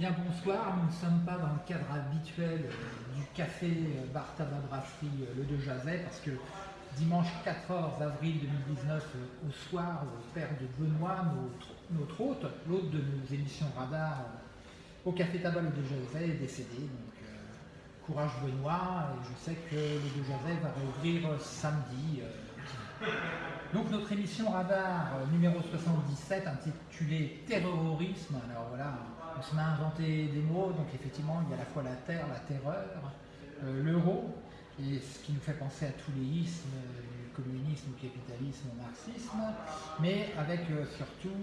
bonsoir. Nous ne sommes pas dans le cadre habituel euh, du café euh, Bar Tabac Brasserie euh, Le De Jazet parce que dimanche 14 avril 2019 au soir, le père de Benoît, notre, hôte, l'hôte de nos émissions radar au café Tabac Le De Jazet est décédé. Donc, courage Benoît, et je sais que Le De Jazet va réouvrir samedi. Donc notre émission radar numéro 77 intitulée Terrorisme, alors voilà, on se met à inventer des mots, donc effectivement il y a à la fois la terre, la terreur, euh, l'euro, et ce qui nous fait penser à tous les ismes, du communisme, au capitalisme, au marxisme, mais avec euh, surtout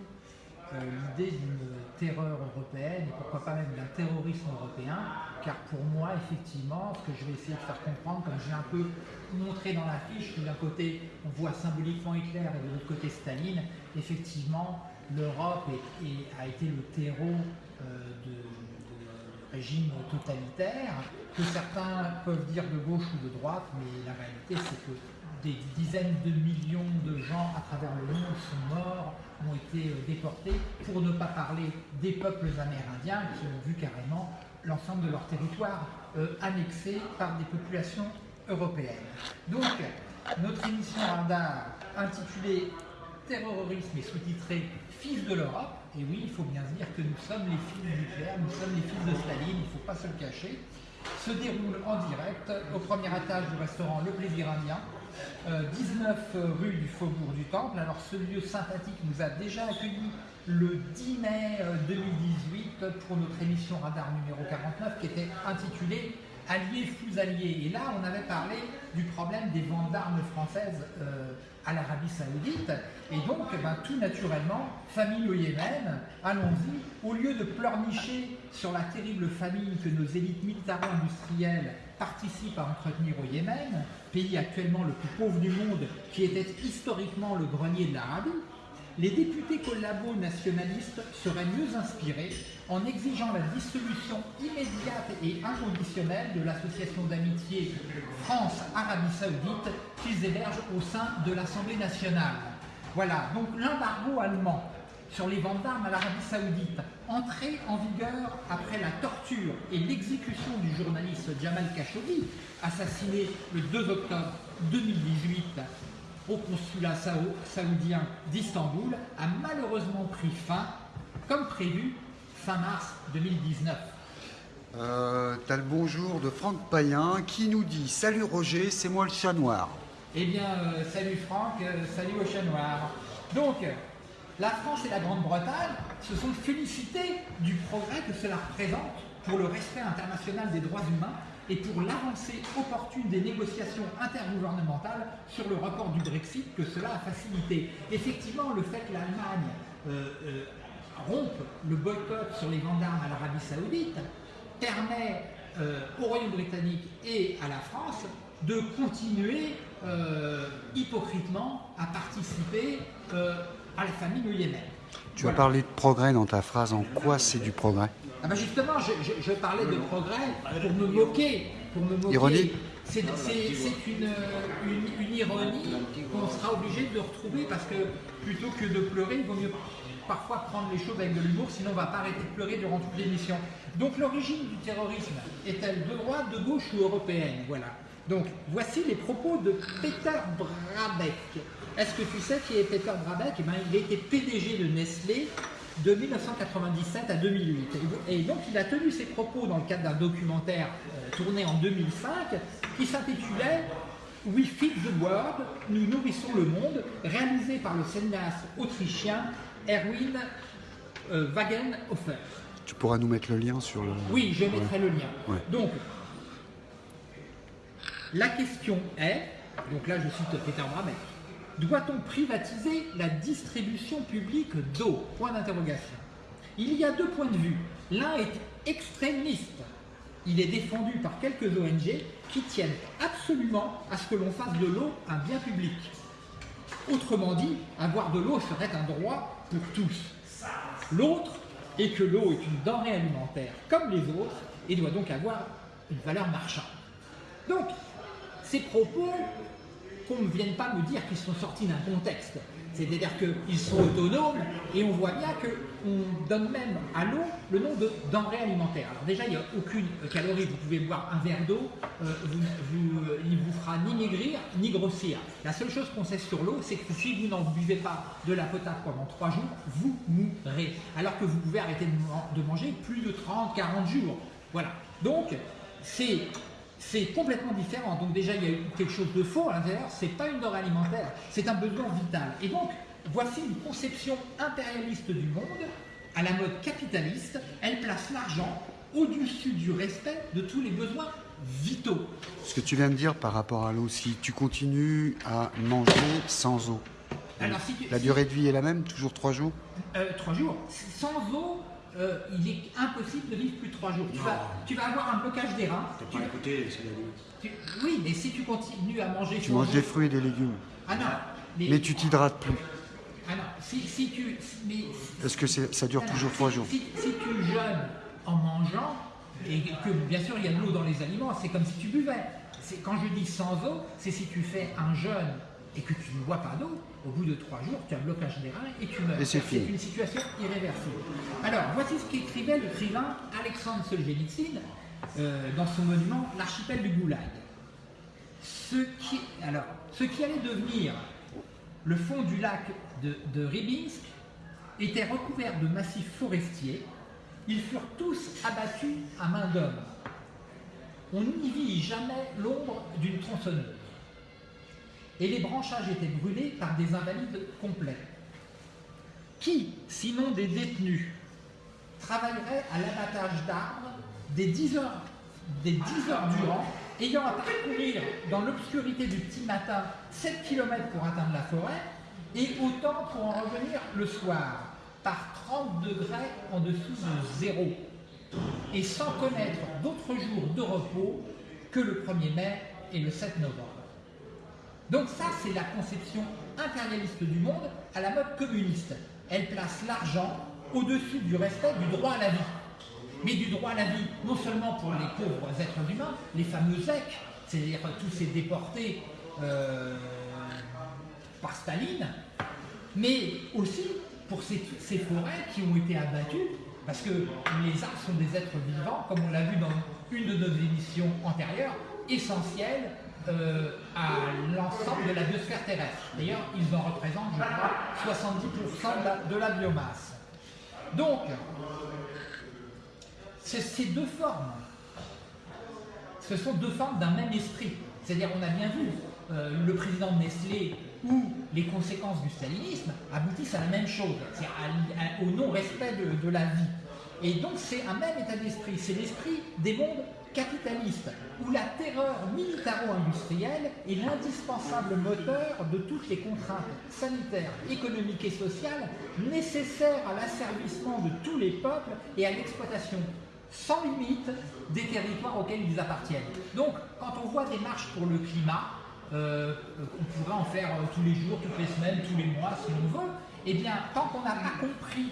euh, l'idée d'une terreur européenne, et pourquoi pas même d'un terrorisme européen, car pour moi, effectivement, ce que je vais essayer de faire comprendre, comme j'ai un peu montré dans la fiche, d'un côté on voit symboliquement Hitler et de l'autre côté Staline, effectivement, l'Europe a été le terreau euh, de, régime totalitaire, que certains peuvent dire de gauche ou de droite, mais la réalité c'est que des dizaines de millions de gens à travers le monde sont morts, ont été euh, déportés, pour ne pas parler des peuples amérindiens qui ont vu carrément l'ensemble de leur territoire euh, annexé par des populations européennes. Donc, notre émission radar intitulée Terrorisme et sous-titrée Fils de l'Europe et oui, il faut bien se dire que nous sommes les fils Hitler, nous sommes les fils de Staline, il ne faut pas se le cacher, se déroule en direct au premier étage du restaurant Le Plaisir Indien, 19 euh, rue du Faubourg du Temple. Alors ce lieu sympathique nous a déjà accueillis le 10 mai 2018 euh, pour notre émission Radar numéro 49 qui était intitulée Alliés fous alliés. Et là, on avait parlé du problème des ventes d'armes françaises euh, à l'Arabie Saoudite. Et donc, eh ben, tout naturellement, famille au Yémen, allons-y, au lieu de pleurnicher sur la terrible famine que nos élites militaro-industrielles participent à entretenir au Yémen, pays actuellement le plus pauvre du monde, qui était historiquement le grenier de l'Arabie, les députés collabos nationalistes seraient mieux inspirés en exigeant la dissolution immédiate et inconditionnelle de l'association d'amitié France-Arabie Saoudite qu'ils hébergent au sein de l'Assemblée nationale. Voilà, donc l'embargo allemand sur les ventes d'armes à l'Arabie Saoudite, entré en vigueur après la torture et l'exécution du journaliste Jamal Khashoggi, assassiné le 2 octobre 2018 au consulat saoudien d'Istanbul, a malheureusement pris fin, comme prévu, fin mars 2019. Euh, T'as le bonjour de Franck Payen qui nous dit « Salut Roger, c'est moi le chat noir ». Eh bien, euh, salut Franck, euh, salut au chat noir. Donc, la France et la Grande-Bretagne se sont félicités du progrès que cela représente pour le respect international des droits humains et pour l'avancée opportune des négociations intergouvernementales sur le report du Brexit que cela a facilité. Effectivement, le fait que l'Allemagne euh, euh, rompe le boycott sur les ventes d'armes à l'Arabie Saoudite permet euh, au Royaume britannique et à la France de continuer hypocritement à participer à la famine au Yémen. Tu as parlé de progrès dans ta phrase, en quoi c'est du progrès? Ah ben justement, je, parlais de progrès pour me moquer. Pour me moquer. Ironie C'est une, une, ironie qu'on sera obligé de retrouver parce que plutôt que de pleurer, il vaut mieux parfois prendre les choses avec de l'humour, sinon on ne va pas arrêter de pleurer durant toute l'émission. Donc l'origine du terrorisme est-elle de droite, de gauche ou européenne? Voilà. Donc voici les propos de Peter Brabeck. Est-ce que tu sais qui est Peter Brabeck eh ben, Il a été PDG de Nestlé de 1997 à 2008. Et donc il a tenu ses propos dans le cadre d'un documentaire euh, tourné en 2005 qui s'intitulait We Feed the World, nous nourrissons le monde, réalisé par le cinéaste autrichien Erwin euh, Wagenhofer. Tu pourras nous mettre le lien sur le... Oui, je mettrai le lien. Donc, la question est, donc là je cite Peter Brabeck, doit-on privatiser la distribution publique d'eau? Point d'interrogation. Il y a deux points de vue. L'un est extrémiste. Il est défendu par quelques ONG qui tiennent absolument à ce que l'on fasse de l'eau un bien public. Autrement dit, avoir de l'eau serait un droit pour tous. L'autre est que l'eau est une denrée alimentaire comme les autres et doit donc avoir une valeur marchande. Donc, ces propos qu'on ne vienne pas me dire qu'ils sont sortis d'un contexte. C'est-à-dire qu'ils sont autonomes et on voit bien qu'on donne même à l'eau le nom de denrée alimentaire. Alors déjà, il n'y a aucune calorie. Vous pouvez boire un verre d'eau, euh, il ne vous fera ni maigrir ni grossir. La seule chose qu'on sait sur l'eau, c'est que si vous n'en buvez pas de la potable pendant 3 jours, vous mourrez. Alors que vous pouvez arrêter de manger plus de 30, 40 jours. Voilà. Donc, c'est c'est complètement différent. Donc déjà, il y a quelque chose de faux à l'intérieur, c'est pas une denrée alimentaire, c'est un besoin vital. Et donc, voici une conception impérialiste du monde, à la mode capitaliste, elle place l'argent au-dessus du respect de tous les besoins vitaux. Ce que tu viens de dire par rapport à l'eau, si tu continues à manger sans eau, la durée de vie est la même, toujours trois jours? Euh, Trois jours. Sans eau, euh, il est impossible de vivre plus de 3 jours. Tu vas, avoir un blocage des reins. Tu pas écouté, tu, Oui, mais si tu continues à manger... Tu manges des fruits et des légumes. Ah non. Mais tu t'hydrates plus. Ah non, si, tu... Est-ce que ça dure toujours 3 jours si, tu jeûnes en mangeant, et que bien sûr il y a de l'eau dans les aliments, c'est comme si tu buvais. Quand je dis sans eau, c'est si tu fais un jeûne et que tu ne bois pas d'eau, au bout de trois jours, tu as un blocage des reins et tu meurs. c'est une situation irréversible. Alors, voici ce qu'écrivait l'écrivain Alexandre Solzhenitsyn euh, dans son monument L'archipel du Goulag. Ce qui, alors, ce qui allait devenir le fond du lac de, de Ribinsk était recouvert de massifs forestiers. Ils furent tous abattus à main d'homme. On n'y vit jamais l'ombre d'une tronçonneuse et les branchages étaient brûlés par des invalides complets. Qui, sinon des détenus, travaillerait à l'abattage d'arbres des 10 heures, des 10 heures durant, ayant à parcourir dans l'obscurité du petit matin 7 km pour atteindre la forêt, et autant pour en revenir le soir, par 30 degrés en dessous de zéro, et sans connaître d'autres jours de repos que le 1er mai et le 7 novembre. Donc ça, c'est la conception impérialiste du monde à la mode communiste. Elle place l'argent au-dessus du respect du droit à la vie. Mais du droit à la vie, non seulement pour les pauvres êtres humains, les fameux ZEC, c'est-à-dire tous ces déportés euh, par Staline, mais aussi pour ces, forêts qui ont été abattues, parce que les arbres sont des êtres vivants, comme on l'a vu dans une de nos émissions antérieures, essentiels euh, à l'ensemble de la biosphère terrestre. D'ailleurs, ils en représentent, je crois, 70% de la, biomasse. Donc, ces deux formes, ce sont deux formes d'un même esprit. C'est-à-dire, on a bien vu, euh, le président de Nestlé ou les conséquences du stalinisme aboutissent à la même chose, c'est au non-respect de la vie. Et donc, c'est un même état d'esprit, c'est l'esprit des mondes capitaliste, où la terreur militaro-industrielle est l'indispensable moteur de toutes les contraintes sanitaires, économiques et sociales nécessaires à l'asservissement de tous les peuples et à l'exploitation sans limite des territoires auxquels ils appartiennent. Donc, quand on voit des marches pour le climat, euh, on pourrait en faire euh, tous les jours, toutes les semaines, tous les mois, si on veut, eh bien, tant qu'on n'a pas compris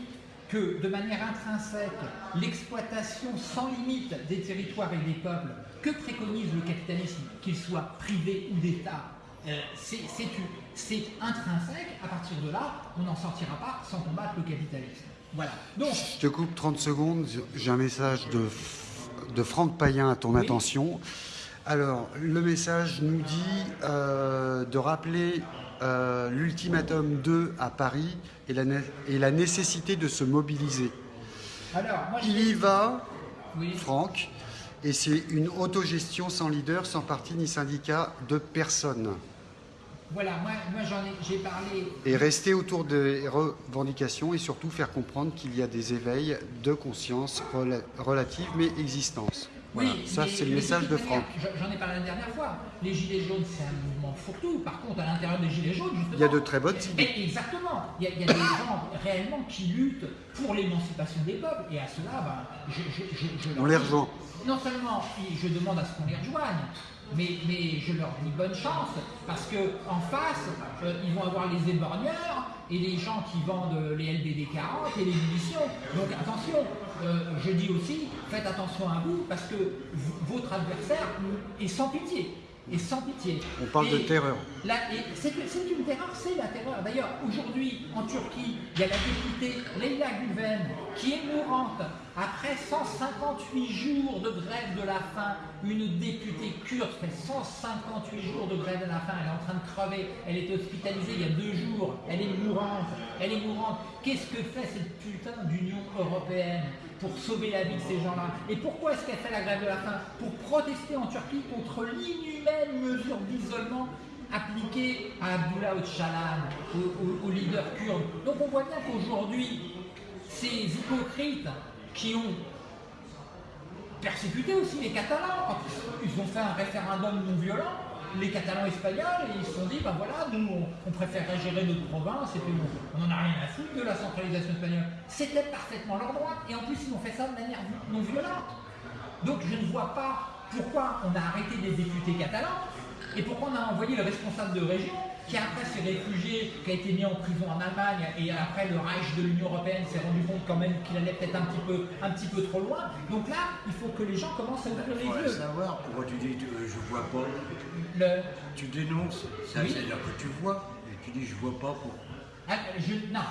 que de manière intrinsèque, l'exploitation sans limite des territoires et des peuples que préconise le capitalisme, qu'il soit privé ou d'État, euh, c'est intrinsèque. À partir de là, on n'en sortira pas sans combattre le capitalisme. Voilà. Donc, Je te coupe 30 secondes. J'ai un message de, de Franck Payen à ton attention. Alors, le message nous dit euh, de rappeler euh, l'ultimatum 2 à Paris et la, et la, nécessité de se mobiliser. Il y va, Franck, et c'est une autogestion sans leader, sans parti ni syndicat de personne. Voilà, moi, moi j'en ai, j'ai parlé. Et rester autour des revendications et surtout faire comprendre qu'il y a des éveils de conscience relatives mais existence. Oui, ça c'est le message de Franck. J'en ai parlé la dernière fois. Les Gilets jaunes, c'est un mouvement fourre-tout. Par contre, à l'intérieur des Gilets jaunes, justement. Il y a de très bonnes. Exactement. Il y, a, des gens réellement qui luttent pour l'émancipation des peuples. Et à cela, ben, je, je, On les rejoint. Non seulement je demande à ce qu'on les rejoigne, mais, mais, je leur dis bonne chance, parce qu'en face, euh, ils vont avoir les éborgneurs et les gens qui vendent les LBD 40 et les munitions. Donc attention, euh, je dis aussi, faites attention à vous, parce que votre adversaire est sans pitié. sans pitié. On parle de terreur. C'est une terreur, c'est la terreur. D'ailleurs, aujourd'hui, en Turquie, il y a la députée Leila Guven qui est mourante après 158 jours de grève de la faim. Une députée kurde fait 158 jours de grève de la faim. Elle est en train de crever. Elle est hospitalisée il y a deux jours. Elle est mourante. Elle est mourante. Qu'est-ce que fait cette putain d'Union européenne? Pour sauver la vie de ces gens-là. Et pourquoi est-ce qu'elle fait la grève de la faim? Pour protester en Turquie contre l'inhumaine mesure d'isolement appliquée à Abdullah Öcalan, au, leader kurde. Donc on voit bien qu'aujourd'hui, ces hypocrites qui ont persécuté aussi les Catalans ils ont fait un référendum non violent, les Catalans espagnols ils se sont dit, ben voilà, nous on, préférerait gérer notre province et puis on n'en a rien à foutre de la centralisation espagnole. C'était parfaitement leur droit et en plus ils ont fait ça de manière non violente. Donc je ne vois pas pourquoi on a arrêté des députés catalans et pourquoi on a envoyé le responsable de région qui après s'est réfugié, qui a été mis en prison en Allemagne, et après le Reich de l'Union Européenne s'est rendu compte quand même qu'il allait peut-être un petit peu un petit peu trop loin. Donc là, il faut que les gens commencent à ouvrir les yeux. savoir pourquoi tu dis euh, je vois pas. Le... Tu dénonces, ça veut dire que tu vois, et tu dis je vois pas pourquoi. Ah, je, non,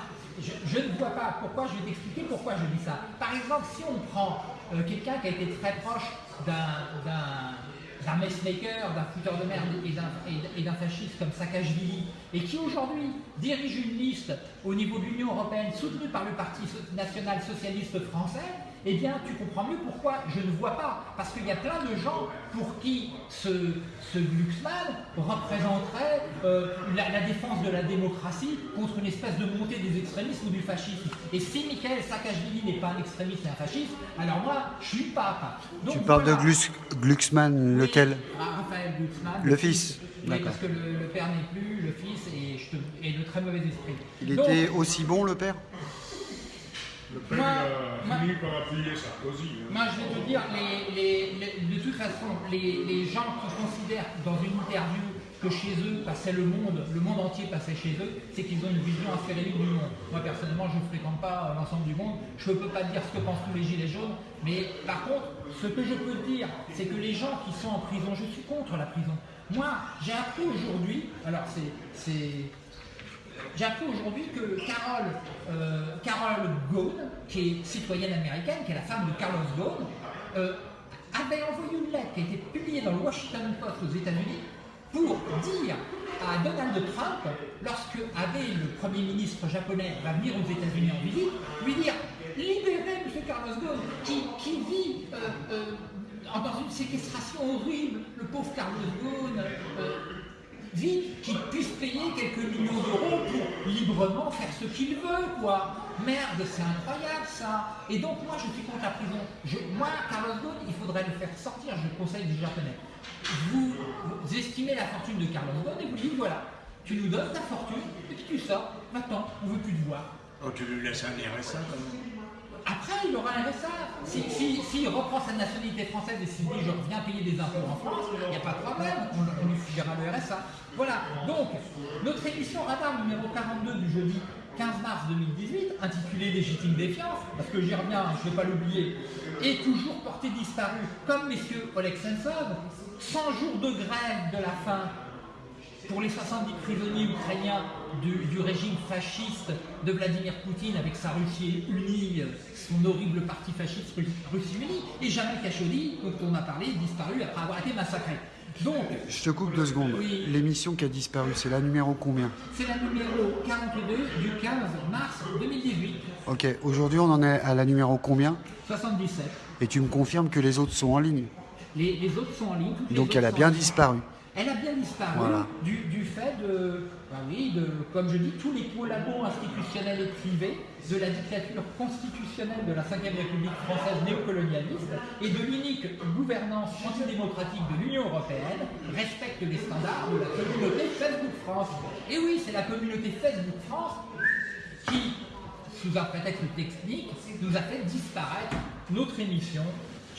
je, ne vois pas pourquoi, je vais t'expliquer pourquoi je dis ça? Par exemple, si on prend euh, quelqu'un qui a été très proche d'un d'un messmaker, d'un fouteur de merde et d'un fasciste comme Saakashvili, et qui aujourd'hui dirige une liste au niveau de l'Union Européenne soutenue par le Parti national socialiste français, eh bien tu comprends mieux pourquoi je ne vois pas. Parce qu'il y a plein de gens pour qui ce, ce Glucksmann représenterait euh, la, défense de la démocratie contre une espèce de montée des extrémismes ou du fascisme. Et si Michael Saakashvili n'est pas un extrémiste et un fasciste, alors moi, je suis pas. tu parles de Glucksmann, lequel? Ah, Raphaël Glucksmann. Le fils oui, parce que le, père n'est plus, le fils est, de très mauvais esprit. Il était aussi bon, le père? Le a fini par appuyer Sarkozy. Hein. Moi, je vais te dire, de toute façon, les, gens qui considèrent dans une interview que chez eux passait le monde, le monde entier passait chez eux, c'est qu'ils ont une vision libre du monde. Moi, personnellement, je ne fréquente pas l'ensemble du monde. Je ne peux pas dire ce que pensent tous les gilets jaunes. Mais par contre, ce que je peux dire, c'est que les gens qui sont en prison, je suis contre la prison. Moi, j'ai appris aujourd'hui, alors c'est j'ai appris aujourd'hui que Carole, euh, qui est citoyenne américaine, qui est la femme de Carlos Ghosn, euh, avait envoyé une lettre qui a été publiée dans le Washington Post aux États-Unis pour dire à Donald Trump, lorsque avait le Premier ministre japonais va venir aux États-Unis en visite, lui dire libérez M. Carlos Ghosn, qui, vit euh, dans une séquestration horrible, le pauvre Carlos Ghosn vite qu'il puisse payer quelques millions d'euros pour librement faire ce qu'il veut, quoi. Merde, c'est incroyable ça. Et donc moi, je suis contre la prison. moi, Carlos Ghosn, il faudrait le faire sortir, je le conseille du japonais. Vous, vous, estimez la fortune de Carlos Ghosn et vous dites, voilà, tu nous donnes ta fortune, et puis tu sors, maintenant, on veut plus te voir. Oh, tu lui laisses un RSA quand même après, il aura un RSA. S'il si, reprend sa nationalité française et s'il dit je reviens payer des impôts en France, il n'y a pas de problème, on, lui filera le RSA. Voilà, donc notre émission Radar numéro 42 du jeudi 15 mars 2018, intitulée Légitime défiance, parce que j'y reviens, je ne vais pas l'oublier, est toujours porté disparu, comme messieurs Oleg Sentsov, 100 jours de grève de la faim pour les 70 prisonniers ukrainiens du, régime fasciste de Vladimir Poutine avec sa Russie unie, son horrible parti fasciste Russie unie, et Jamal Khashoggi, dont on a parlé, disparu après avoir été massacré. Donc, je te coupe deux secondes. L'émission qui a disparu, c'est la numéro combien C'est la numéro 42 du 15 mars 2018. Ok, aujourd'hui on en est à la numéro combien 77. Et tu me confirmes que les autres sont en ligne les, autres sont en ligne. Donc elle a bien disparu. Elle a bien disparu du, fait de, bah oui, de, comme je dis, tous les collabos institutionnels et privés de la dictature constitutionnelle de la Ve République française néocolonialiste et de l'unique gouvernance antidémocratique de l'Union européenne respecte les standards de la communauté Facebook France. Et oui, c'est la communauté Facebook France qui, sous un prétexte technique, nous a fait disparaître notre émission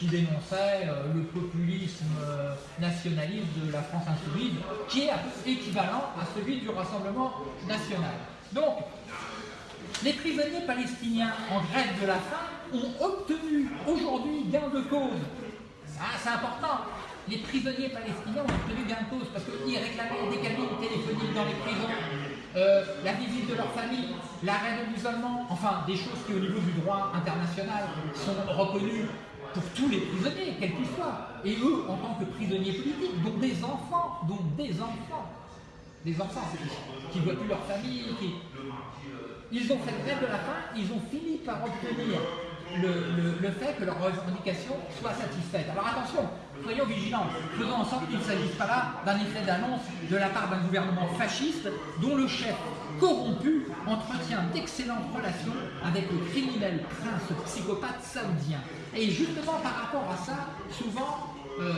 qui dénonçait euh, le populisme euh, nationaliste de la France insoumise, qui est équivalent à celui du Rassemblement national. Donc, les prisonniers palestiniens en grève de la faim ont obtenu aujourd'hui gain de cause. Ah, c'est important. les prisonniers palestiniens ont obtenu gain de cause parce qu'ils réclamaient des cabines téléphoniques dans les prisons, euh, la visite de leur famille, l'arrêt de l'isolement, enfin des choses qui au niveau du droit international sont reconnues pour tous les prisonniers, quels qu'ils soient. Et eux, en tant que prisonniers politiques, dont des enfants, dont des enfants, des enfants qui ne voient plus leur famille, qui... ils ont fait grève de la faim, ils ont fini par obtenir le, fait que leurs revendications soient satisfaites. Alors attention, soyons vigilants, faisons en sorte qu'il ne s'agisse pas là d'un effet d'annonce de la part d'un gouvernement fasciste dont le chef corrompu entretient d'excellentes relations avec le criminel prince psychopathe saoudien. Et justement par rapport à ça, souvent, euh,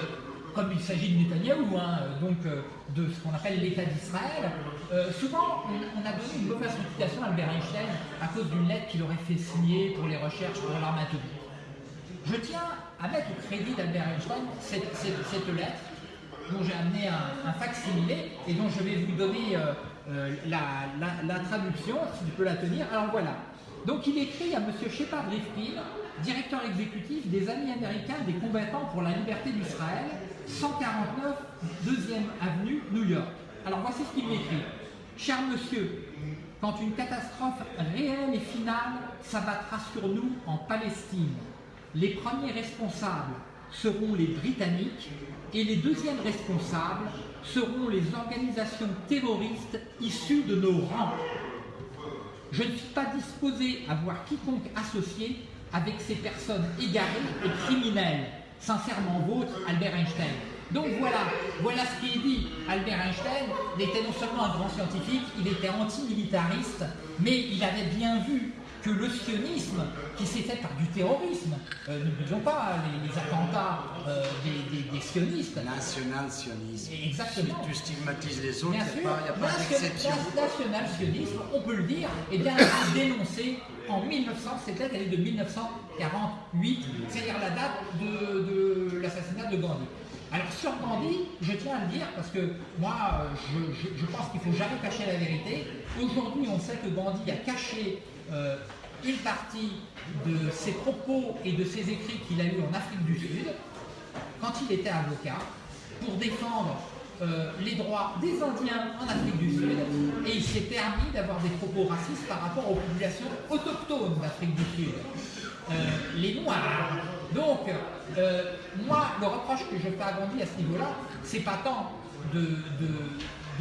comme il s'agit de Netanyahou, hein, donc euh, de ce qu'on appelle l'État d'Israël, euh, souvent on, a donné une mauvaise réputation à Albert Einstein à cause d'une lettre qu'il aurait fait signer pour les recherches pour l'arme. Je tiens à mettre au crédit d'Albert Einstein cette, lettre dont j'ai amené un, un fac-similé et dont je vais vous donner euh, la, traduction, si tu peux la tenir. Alors voilà. Donc il écrit à M. Shepard Rifkin, directeur exécutif des Amis américains des combattants pour la liberté d'Israël, 149 2e avenue, New York. Alors voici ce qu'il écrit. Cher monsieur, quand une catastrophe réelle et finale s'abattra sur nous en Palestine, les premiers responsables seront les Britanniques et les deuxièmes responsables seront les organisations terroristes issues de nos rangs. Je ne suis pas disposé à voir quiconque associé avec ces personnes égarées et criminelles. Sincèrement vôtre, Albert Einstein. Donc voilà, voilà ce qui est dit. Albert Einstein était non seulement un grand scientifique, il était antimilitariste, mais il avait bien vu que le sionisme, qui s'est fait par du terrorisme, euh, n'oublions pas les, attentats euh, des, sionistes. National-sionisme. Exactement. Si tu stigmatises les autres, il n'y a pas, d'exception. National-sionisme, on peut le dire, et bien dénoncé en 1900, c'était l'année de 1948, c'est-à-dire la date de l'assassinat de Gandhi. Alors sur Gandhi, je tiens à le dire parce que moi, je, pense qu'il ne faut jamais cacher la vérité. Aujourd'hui, on sait que Gandhi a caché euh, une partie de ses propos et de ses écrits qu'il a eus en Afrique du Sud, quand il était avocat, pour défendre euh, les droits des Indiens en Afrique du Sud, et il s'est permis d'avoir des propos racistes par rapport aux populations autochtones d'Afrique du Sud. Euh, les Noirs. Donc, euh, moi, le reproche que je fais à Gandhi à ce niveau-là, c'est pas tant de, de,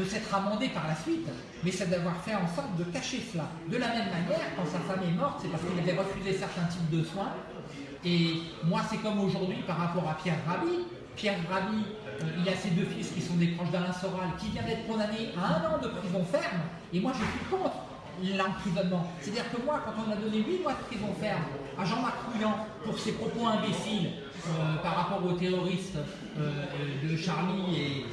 s'être amendé par la suite, mais c'est d'avoir fait en sorte de cacher cela. De la même manière, quand sa femme est morte, c'est parce qu'il avait refusé certains types de soins. Et moi, c'est comme aujourd'hui par rapport à Pierre Rabhi. Pierre Rabhi, euh, il a ses deux fils qui sont des proches d'Alain Soral, qui vient d'être condamné à un an de prison ferme. Et moi, je suis contre l'emprisonnement. C'est-à-dire que moi, quand on a donné 8 mois de prison ferme à Jean-Marc Couillan pour ses propos imbéciles euh, par rapport aux terroristes euh, de Charlie et,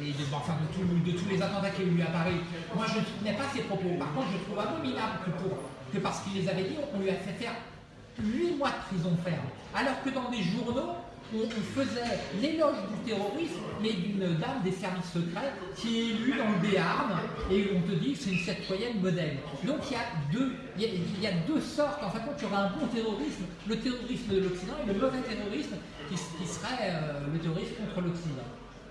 euh, de, enfin, de, tous les attentats qu'il y a eu à Paris, moi je ne soutenais pas ses propos. Par contre, je trouve abominable que, parce qu'il les avait dit, on lui a fait faire 8 mois de prison ferme. Alors que dans des journaux, on, faisait l'éloge du terrorisme, mais d'une dame des services secrets qui est élue dans le Béarn, et on te dit que c'est une citoyenne modèle. Donc il y a deux, il y a, deux sortes, en fait, tu auras un bon terrorisme, le terrorisme de l'Occident, et le mauvais terrorisme qui, serait euh, le terrorisme contre l'Occident.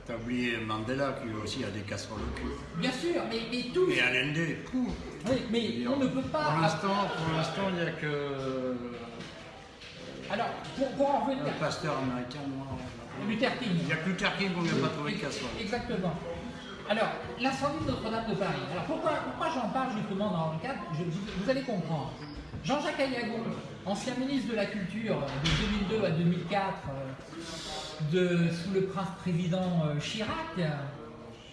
T'as oublié Mandela qui aussi a des casseroles au cul. Bien sûr, mais, mais tous. Et Allende. Oui, mais on ne peut pas. Pour l'instant, il n'y a que alors, pour, en revenir. Le pasteur américain, moi. Luther King. Il n'y a que Luther King qu'on n'a pas trouvé casserole. Exactement. Alors, l'incendie de Notre-Dame de Paris. Alors, pourquoi, pourquoi j'en parle justement dans le cadre? Vous allez comprendre. Jean-Jacques Ayagon, ancien ministre de la Culture de 2002 à 2004, euh, sous le prince-président euh, Chirac,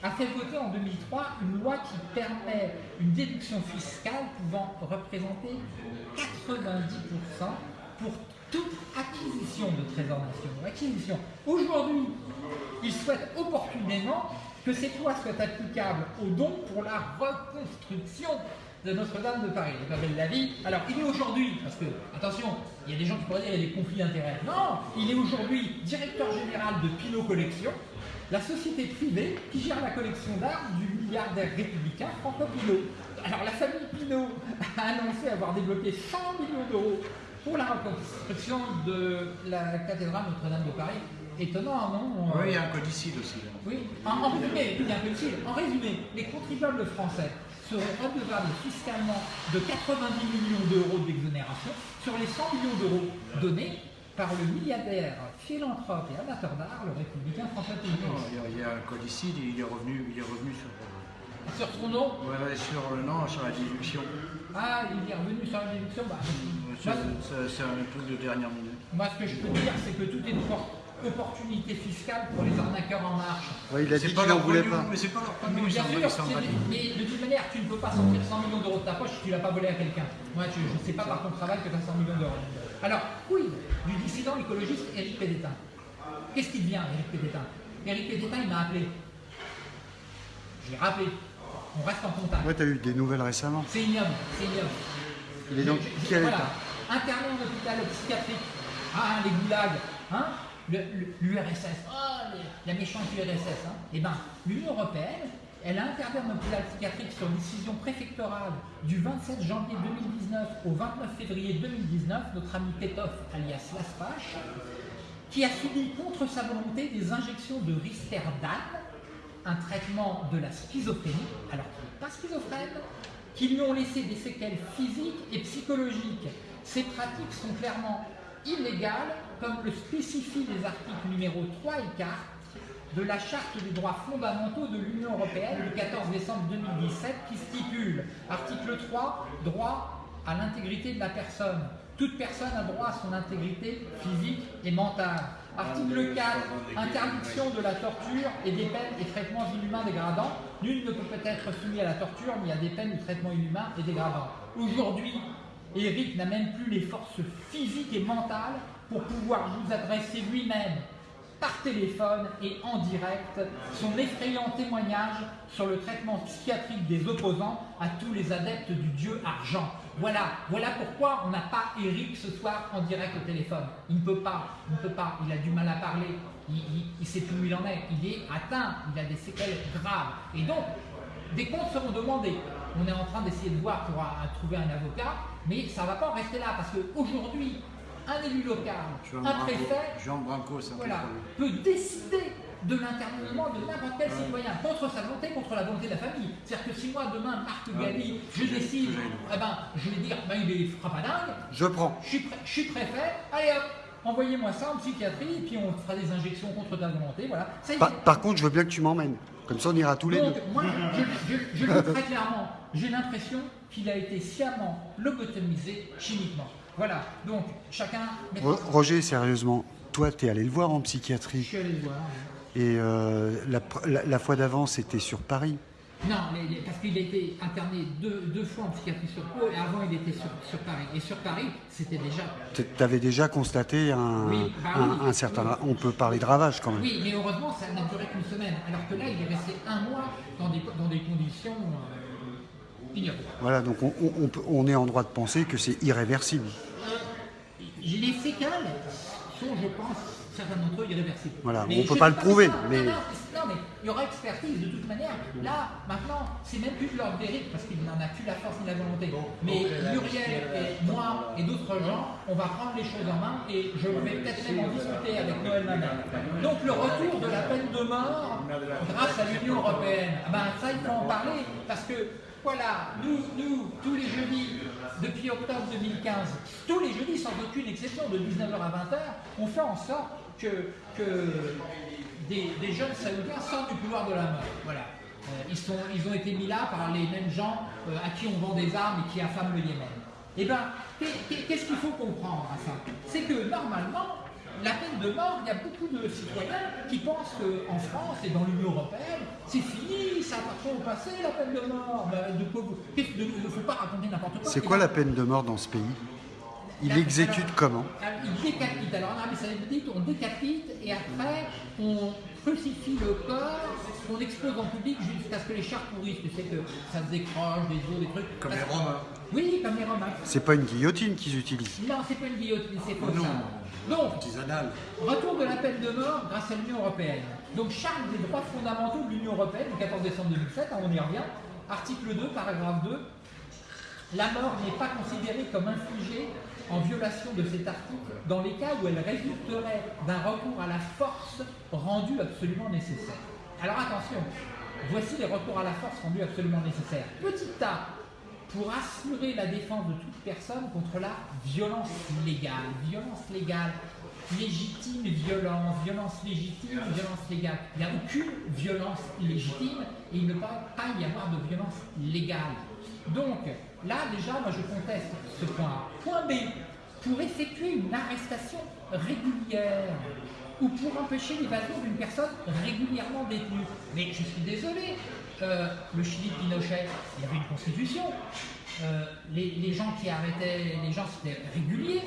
a fait voter en 2003 une loi qui permet une déduction fiscale pouvant représenter 90% pour toute acquisition de trésors nationaux. Aujourd'hui, il souhaite opportunément que ces lois soient applicables aux dons pour la reconstruction de Notre-Dame de Paris. La vie. Alors, il est aujourd'hui, parce que, attention, il y a des gens qui pourraient dire qu'il y a des conflits d'intérêts. Non, il est aujourd'hui directeur général de Pinot Collection, la société privée qui gère la collection d'art du milliardaire républicain Franco Pinot. Alors, la famille Pinot a annoncé avoir débloqué 100 millions d'euros pour la reconstruction de la cathédrale Notre-Dame de Paris. Étonnant, non Oui, il y a un codicile aussi. là. Oui, en, en résumé, il y a un en résumé, les contribuables français seraient redevables fiscalement de 90 millions d'euros d'exonération sur les 100 millions d'euros donnés par le milliardaire, philanthrope et amateur d'art, le républicain François Non, Pinault. il y a- il y a un codicile, il est revenu, il est revenu sur, euh, Sur son nom, sur, le non, sur la déduction. ah, il est revenu sur la déduction. Bah, C'est un truc de dernière minute. moi, ce que je peux dire, c'est que tout est por- opportunité fiscale pour les arnaqueurs en marche. Ouais, il a C'est dit pas qu'il n'en voulait pas. Mais c'est pas leur Mais pognon, bien sûr, de toute manière, tu ne peux pas sortir 100 millions d'euros de ta poche si tu l'as pas volé à quelqu'un. Moi, je ne sais pas par ton travail que tu as 100 millions d'euros. Alors, oui, du dissident écologiste Éric Pédétain. Qu'est-ce qu'il devient, Éric Pédétain? Éric Pédétain, il m'a appelé. Je l'ai rappelé. On reste en contact. Ouais, t'as eu des nouvelles récemment. C'est ignoble, c'est ignoble. Il est je- quel voilà. état? Interné en hôpital psychiatrique. Ah, les goulags. Hein? L'URSS. Oh, la méchante URSS. Hein eh ben, l'Union Européenne, elle a interdit en hôpital psychiatrique sur décision préfectorale du 27 janvier 2019 au 29 février 2019, notre ami Petov, alias Laspache, qui a subi contre sa volonté des injections de Risperdal, un traitement de la schizophrénie, alors qu'il n'est pas schizophrène, qui lui ont laissé des séquelles physiques et psychologiques. Ces pratiques sont clairement illégales, comme le spécifient les articles numéros 3 et 4 de la Charte des droits fondamentaux de l'Union européenne du 14 décembre 2017 qui stipule, article 3, droit à l'intégrité de la personne. Toute personne a droit à son intégrité physique et mentale. Article 4, interdiction de la torture et des peines et traitements inhumains dégradants. Nul ne peut être soumis à la torture ni à des peines ou traitements inhumains et dégradants. Aujourd'hui, Eric n'a même plus les forces physiques et mentales pour pouvoir vous adresser lui-même par téléphone et en direct son effrayant témoignage sur le traitement psychiatrique des opposants à tous les adeptes du dieu argent. Voilà, voilà pourquoi on n'a pas Eric ce soir en direct au téléphone. Il ne peut pas, il a du mal à parler, il sait plus où il en est, il est atteint, il a des séquelles graves. Et donc, des comptes seront demandés. On est en train d'essayer de voir pour trouver un avocat, mais ça ne va pas en rester là, parce qu'aujourd'hui, un élu local, Jean un préfet, Jean Branco, voilà, peut décider de l'internement de n'importe quel citoyen, contre sa volonté, contre la volonté de la famille. C'est-à-dire que si moi, demain, Marc Galli, je décide, eh ben, je vais dire, ben, il est frappadingue, Je prends. je suis, pré- je suis préfet, allez hop, envoyez-moi ça en psychiatrie, et puis on fera des injections contre ta volonté, voilà. Ça. Par, par contre, je veux bien que tu m'emmènes. Comme ça, on ira tous les deux. moi, je, je- je le dis très clairement, j'ai l'impression qu'il a été sciemment lobotomisé chimiquement. Voilà, donc chacun... Roger, sérieusement, toi, t'es allé le voir en Je psychiatrie. suis allé le voir. Et euh, la, pr- la- la fois d'avant, c'était sur Paris. Non, les- parce qu'il a été interné deux, deux fois en psychiatrie sur Pau, et avant il était sur, sur Paris. Et sur Paris, c'était déjà... Tu avais déjà constaté un, Oui, bah un- oui. un certain... On peut parler de ravage quand même. Oui, mais heureusement, ça n'a duré qu'une semaine. Alors que là, il est resté un mois dans des, dans des conditions euh. Voilà, donc on, on- on peut- on est en droit de penser que c'est irréversible. Les séquelles sont, je pense, certains d'entre eux irréversibles. Voilà, Mais on peut je pas le prouver, ça. mais- Non, mais il y aura expertise de toute manière. Là, maintenant, c'est même plus de l'ordre d'Éric parce qu'il n'en a plus la force ni la volonté. mais Muriel et moi et d'autres gens, on va prendre les choses en main et je vais peut-être même en discuter avec Noël Mamel. Donc le retour de la peine de mort grâce à l'Union Européenne, ah ben, ça il faut en parler parce que voilà, nous, tous les jeudis, depuis octobre 2015, tous les jeudis sans aucune exception, de 19h à 20h, on fait en sorte que, des, jeunes saoudiens sortent du couloir de la mort. Voilà. Euh, ils ont été mis là par les mêmes gens euh, à qui on vend des armes et qui affament le Yémen. Eh bien, qu'est-ce qu'il faut comprendre à ça? C'est que normalement, la peine de mort, il y a beaucoup de citoyens qui pensent qu'en France et dans l'Union Européenne, c'est fini, ça appartient au passé, la peine de mort. Ben, Il ne faut pas raconter n'importe quoi. C'est quoi la peine de mort dans ce pays? Il alors- comment? Alors, Il décapite. Alors en Arabie Saoudite, on décapite et après on crucifie le corps, qu'on expose en public jusqu'à ce que les chars pourrissent. Tu sais que ça se décroche, des os, des trucs. Comme Parce- les Romains. Oui, comme les Romains. C'est pas une guillotine qu'ils utilisent. Non, c'est pas une guillotine, c'est Oh comme non. ça. Donc. Retour de la peine de mort grâce à l'Union Européenne. Donc, charte des droits fondamentaux de l'Union Européenne du 14 décembre 2007, hein, on y revient. Article 2, paragraphe 2. La mort n'est pas considérée comme infligée en violation de cet article dans les cas où elle résulterait d'un recours à la force rendu absolument nécessaire. Alors attention, voici les recours à la force rendus absolument nécessaires. Petit A, pour assurer la défense de toute personne contre la violence légale. Violence légale, légitime violence, violence légitime, violence légale. Il n'y a aucune violence légitime et il ne peut pas y avoir de violence légale. Donc, là, déjà, moi, je conteste ce point. Point B, pour effectuer une arrestation régulière ou pour empêcher l'évasion d'une personne régulièrement détenue. Mais je suis désolé, euh, le Chili de Pinochet, il y avait une constitution. Euh, les, gens qui arrêtaient les gens, c'était régulier.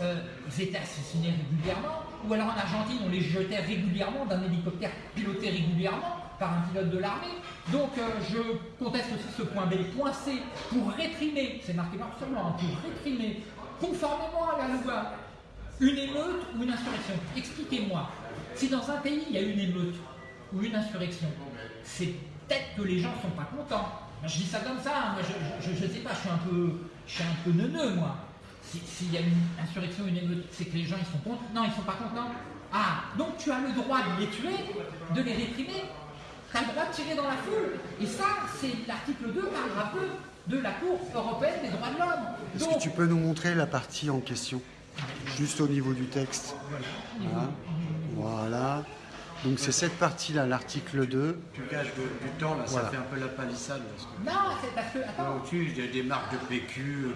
Euh, ils étaient assassinés régulièrement. Ou alors en Argentine, on les jetait régulièrement d'un hélicoptère piloté régulièrement par un pilote de l'armée. Donc je conteste aussi ce point B. Point C, pour réprimer, c'est marqué par hein, pour réprimer, conformément à la loi, une émeute ou une insurrection. Expliquez-moi, si dans un pays il y a une émeute ou une insurrection, c'est peut-être que les gens ne sont pas contents. Je dis ça comme ça, hein. moi je ne sais pas, je suis un peu, je suis un peu neuneux moi. S'il y a une insurrection, une émeute, c'est que les gens ils sont contents. Non, ils ne sont pas contents. Ah, donc tu as le droit de les tuer, de les réprimer. Le droit de tirer dans la foule. Et ça, c'est l'article 2 paragraphe 2 de la Cour européenne des droits de l'homme. Est-ce que tu peux nous montrer la partie en question Juste au niveau du texte? Voilà. voilà. Donc c'est cette partie-là, l'article 2. Tu gages du temps, là, ça fait un peu la palissade. Non, c'est parce que... Attends. il y a des marques de PQ,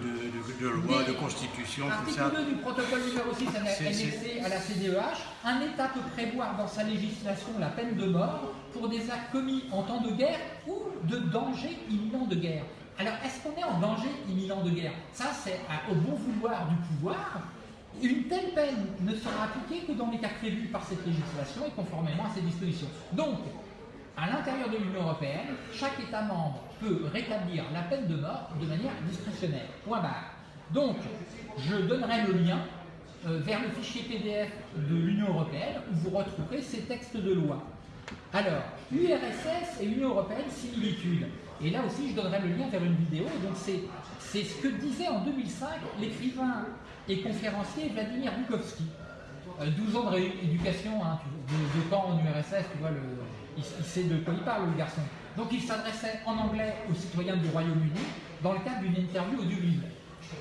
de, loi, de constitution, tout ça. L'article 2 du protocole numéro 6 annexé à la CDEH, un État peut prévoir dans sa législation la peine de mort pour des actes commis en temps de guerre ou de danger imminent de guerre. Alors, est-ce qu'on est en danger imminent de guerre? Ça, c'est au bon vouloir du pouvoir une telle peine ne sera appliquée que dans les cas prévus par cette législation et conformément à ces dispositions. Donc, à l'intérieur de l'Union européenne, chaque État membre peut rétablir la peine de mort de manière discrétionnaire. Point barre. Donc, je donnerai le lien euh, vers le fichier PDF de l'Union européenne où vous retrouverez ces textes de loi. Alors, URSS et Union européenne, similitude. Et là aussi, je donnerai le lien vers une vidéo. Donc, c'est ce que disait en 2005 l'écrivain et conférencier Vladimir Bukovski. 12 euh, ans de rééducation, hein, de, temps en URSS, tu vois, il, sait de quoi il parle, le garçon. Donc il s'adressait en anglais aux citoyens du Royaume-Uni dans le cadre d'une interview audiovisuelle.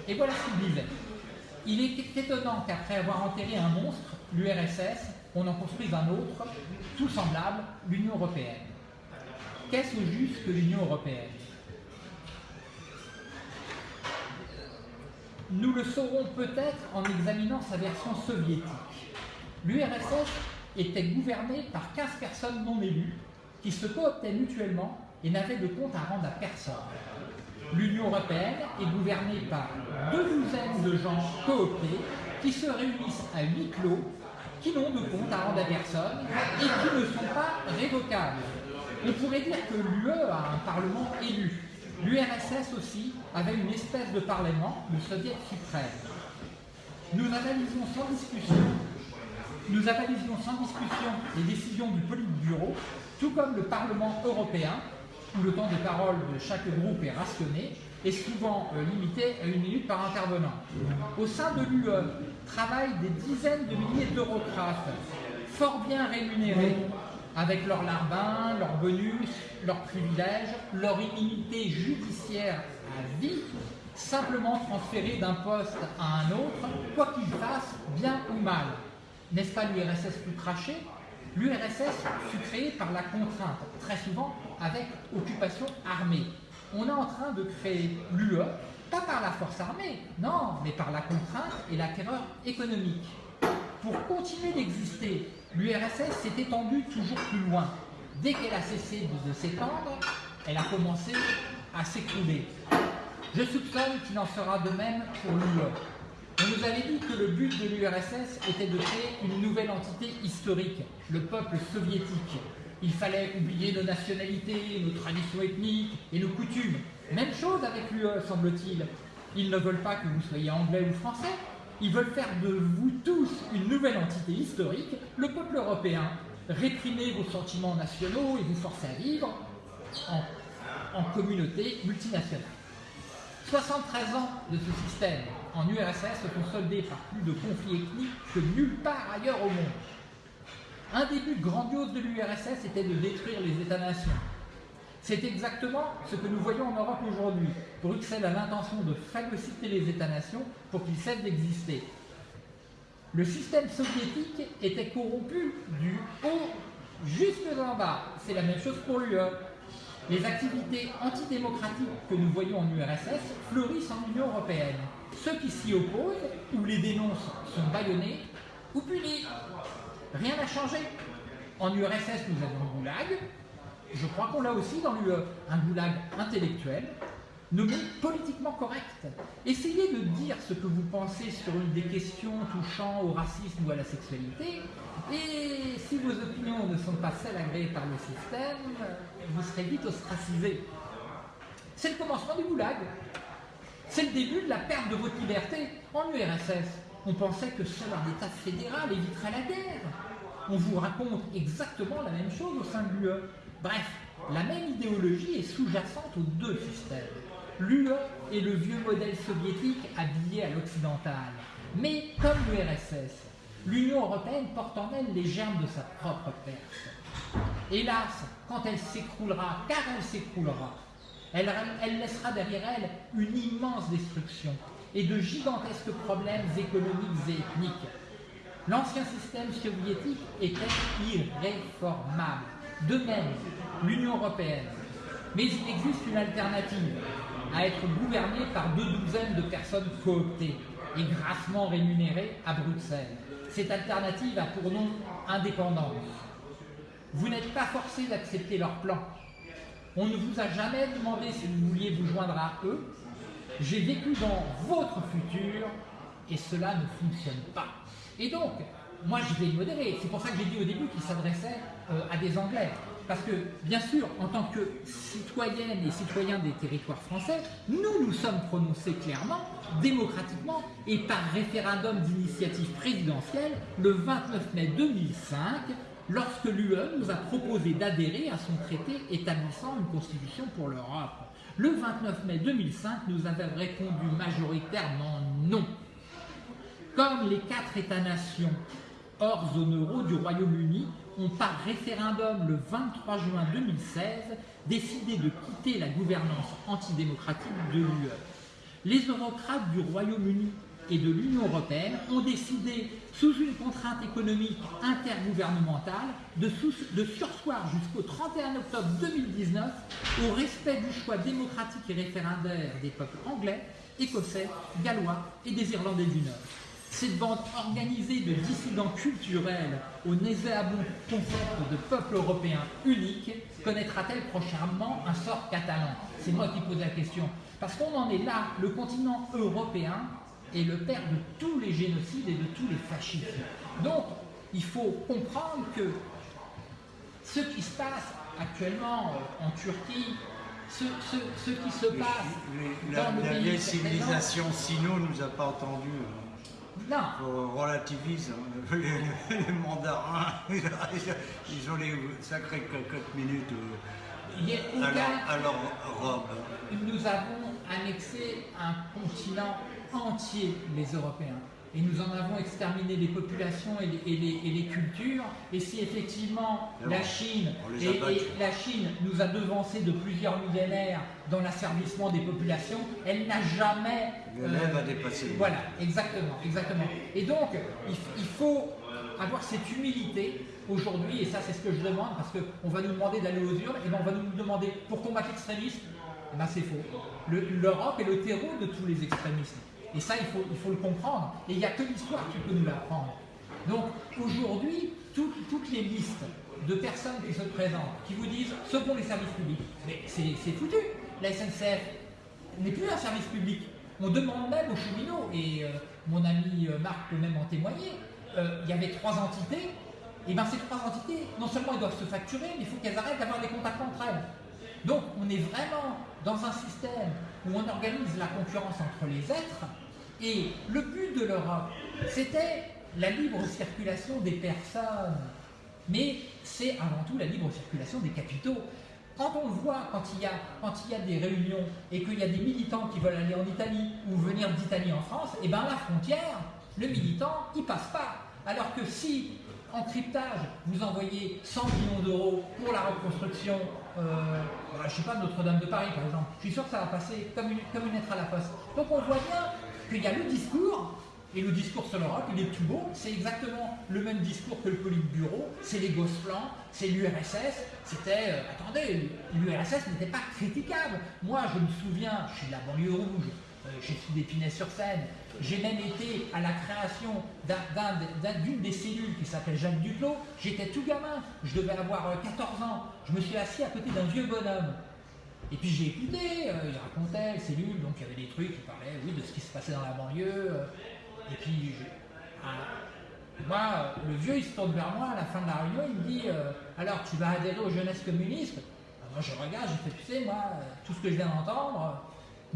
Et voilà ce qu'il disait. Il est étonnant qu'après avoir enterré un monstre, l'URSS, on en construise un autre, tout semblable, l'Union européenne. Qu'est-ce au juste que l'Union européenne? Nous le saurons peut-être en examinant sa version soviétique. L'URSS était gouvernée par 15 personnes non élues qui se cooptaient mutuellement et n'avaient de compte à rendre à personne. L'Union européenne est gouvernée par deux douzaines de gens cooptés qui se réunissent à huis clos, qui n'ont de compte à rendre à personne et qui ne sont pas révocables. On pourrait dire que l'UE a un parlement élu, L'URSS aussi avait une espèce de parlement, le Soviet suprême. Nous analysions sans discussion, les décisions du Politburo, tout comme le Parlement européen, où le temps de parole de chaque groupe est rationné et souvent euh, limité à une minute par intervenant. Au sein de l'UE travaillent des dizaines de milliers d'eurocrates, fort bien rémunérés, avec leur larbin, leurs bonus, leurs privilèges, leur immunité judiciaire à vie, simplement transférés d'un poste à un autre, quoi qu'ils fassent, bien ou mal. N'est-ce pas l'URSS plus craché? L'URSS fut créée par la contrainte, très souvent avec occupation armée. On est en train de créer l'UE, pas par la force armée, non, mais par la contrainte et la terreur économique. Pour continuer d'exister l'URSS s'est étendue toujours plus loin. Dès qu'elle a cessé de, s'étendre, elle a commencé à s'écrouler. Je soupçonne qu'il en sera de même pour l'UE. On nous avait dit que le but de l'URSS était de créer une nouvelle entité historique, le peuple soviétique. Il fallait oublier nos nationalités, nos traditions ethniques et nos coutumes. Même chose avec l'UE, semble-t-il. Ils ne veulent pas que vous soyez anglais ou français, ils veulent faire de vous tous une nouvelle entité historique, le peuple européen, réprimer vos sentiments nationaux et vous forcer à vivre en, communauté multinationale. 73 ans de ce système, en URSS se sont soldés par plus de conflits ethniques que nulle part ailleurs au monde. Un des buts grandioses de l'URSS était de détruire les États-nations. C'est exactement ce que nous voyons en Europe aujourd'hui. Bruxelles a l'intention de phagocyter les États-nations pour qu'ils cessent d'exister. Le système soviétique était corrompu du haut jusque en bas. C'est la même chose pour l'UE. Les activités antidémocratiques que nous voyons en URSS fleurissent en Union européenne. Ceux qui s'y opposent ou les dénoncent sont bâillonnés ou punis. Rien n'a changé. En URSS, nous avons goulag. Je crois qu'on l'a aussi dans l'UE. Un goulag intellectuel, nommé politiquement correct. Essayez de dire ce que vous pensez sur une des questions touchant au racisme ou à la sexualité, et si vos opinions ne sont pas celles agréées par le système, vous serez vite ostracisé. C'est le commencement du goulag. C'est le début de la perte de votre liberté. En URSS, on pensait que seul un État fédéral éviterait la guerre. On vous raconte exactement la même chose au sein de l'UE. Bref, la même idéologie est sous-jacente aux deux systèmes. L'UE est le vieux modèle soviétique habillé à l'occidental. Mais comme l'URSS, l'Union européenne porte en elle les germes de sa propre perte. Hélas, quand elle s'écroulera, car elle s'écroulera, elle, elle, laissera derrière elle une immense destruction et de gigantesques problèmes économiques et ethniques. L'ancien système soviétique était irréformable. De même, l'Union européenne. Mais il existe une alternative à être gouvernée par deux douzaines de personnes cooptées et grassement rémunérées à Bruxelles. Cette alternative a pour nom indépendance. Vous n'êtes pas forcé d'accepter leur plan. On ne vous a jamais demandé si vous vouliez vous joindre à eux. J'ai vécu dans votre futur et cela ne fonctionne pas. Et donc, moi je vais modérer. C'est pour ça que j'ai dit au début qu'il s'adressait euh, à des Anglais. Parce que, bien sûr, en tant que citoyennes et citoyens des territoires français, nous nous sommes prononcés clairement, démocratiquement et par référendum d'initiative présidentielle le 29 mai 2005, lorsque l'UE nous a proposé d'adhérer à son traité établissant une constitution pour l'Europe. Le 29 mai 2005, nous avons répondu majoritairement non. Comme les quatre États-nations hors zone euro du Royaume-Uni ont par référendum le 23 juin 2016 décidé de quitter la gouvernance antidémocratique de l'UE. Les eurocrates du Royaume-Uni et de l'Union européenne ont décidé, sous une contrainte économique intergouvernementale, de, de sursoir jusqu'au 31 octobre 2019 au respect du choix démocratique et référendaire des peuples anglais, écossais, gallois et des Irlandais du Nord. Cette bande organisée de dissidents culturels au nauséabond concept de peuple européen unique connaîtra-t-elle prochainement un sort catalan? C'est moi qui pose la question. Parce qu'on en est là, le continent européen est le père de tous les génocides et de tous les fascismes. Donc, il faut comprendre que ce qui se passe actuellement en Turquie, ce, qui se passe dans le la vieille civilisation sino nous a pas entendu. Non. On relativise. Hein. Les, mandarins, ils ont les sacrées cocottes minutes euh, à, leur, robe. Nous avons annexé un continent entier, les Européens et nous en avons exterminé les populations et les, cultures. Et si effectivement la Chine, et, la Chine nous a devancé de plusieurs millénaires dans l'asservissement des populations, elle n'a jamais... Euh, dépassé. Voilà, exactement, exactement. Et donc, il, faut avoir cette humilité aujourd'hui, et ça c'est ce que je demande, parce qu'on va nous demander d'aller aux urnes, et ben on va nous demander pour combattre l'extrémisme, eh ben c'est faux. L'Europe est le terreau de tous les extrémismes. Et ça, il faut, le comprendre. Et il n'y a que l'histoire qui peut nous l'apprendre. Donc aujourd'hui, toutes les listes de personnes qui se présentent, qui vous disent ce sont les services publics, mais c'est foutu. La SNCF n'est plus un service public. On demande même aux cheminots, et euh, mon ami euh, Marc peut même en témoigner, euh, il y avait trois entités, et bien ces trois entités, non seulement elles doivent se facturer, mais il faut qu'elles arrêtent d'avoir des contacts entre elles. Donc on est vraiment dans un système où on organise la concurrence entre les êtres, et le but de l'Europe, c'était la libre circulation des personnes. Mais c'est avant tout la libre circulation des capitaux. quand on le voit, quand il, y a, quand il y a des réunions et qu'il y a des militants qui veulent aller en Italie ou venir d'Italie en France, et eh bien la frontière, le militant, il passe pas. Alors que si, en cryptage, vous envoyez 100 millions d'euros pour la reconstruction, euh, je ne sais pas, Notre-Dame de Paris par exemple, je suis sûr que ça va passer comme une, comme une lettre à la poste. Donc on voit bien qu'il y a le discours, et le discours sur l'Europe, il est tout beau, c'est exactement le même discours que le Politburo, c'est les Gosplan, c'est l'URSS, c'était, euh, attendez, l'URSS n'était pas critiquable. Moi, je me souviens, je suis de la banlieue rouge, euh, j'ai suis d'Épinay-sur-Seine, j'ai même été à la création d'une des cellules qui s'appelle Jacques Duclos, j'étais tout gamin, je devais avoir 14 euh, ans, je me suis assis à côté d'un vieux bonhomme. Et puis j'ai écouté, il racontait les cellules, donc il y avait des trucs parlaient oui, de ce qui se passait dans la banlieue. et puis moi, le vieux, il se tourne vers moi à la fin de la réunion, il me dit euh, Alors, tu vas adhérer aux jeunesses communistes Moi, je regarde, je fais Tu sais, moi, tout ce que je viens d'entendre,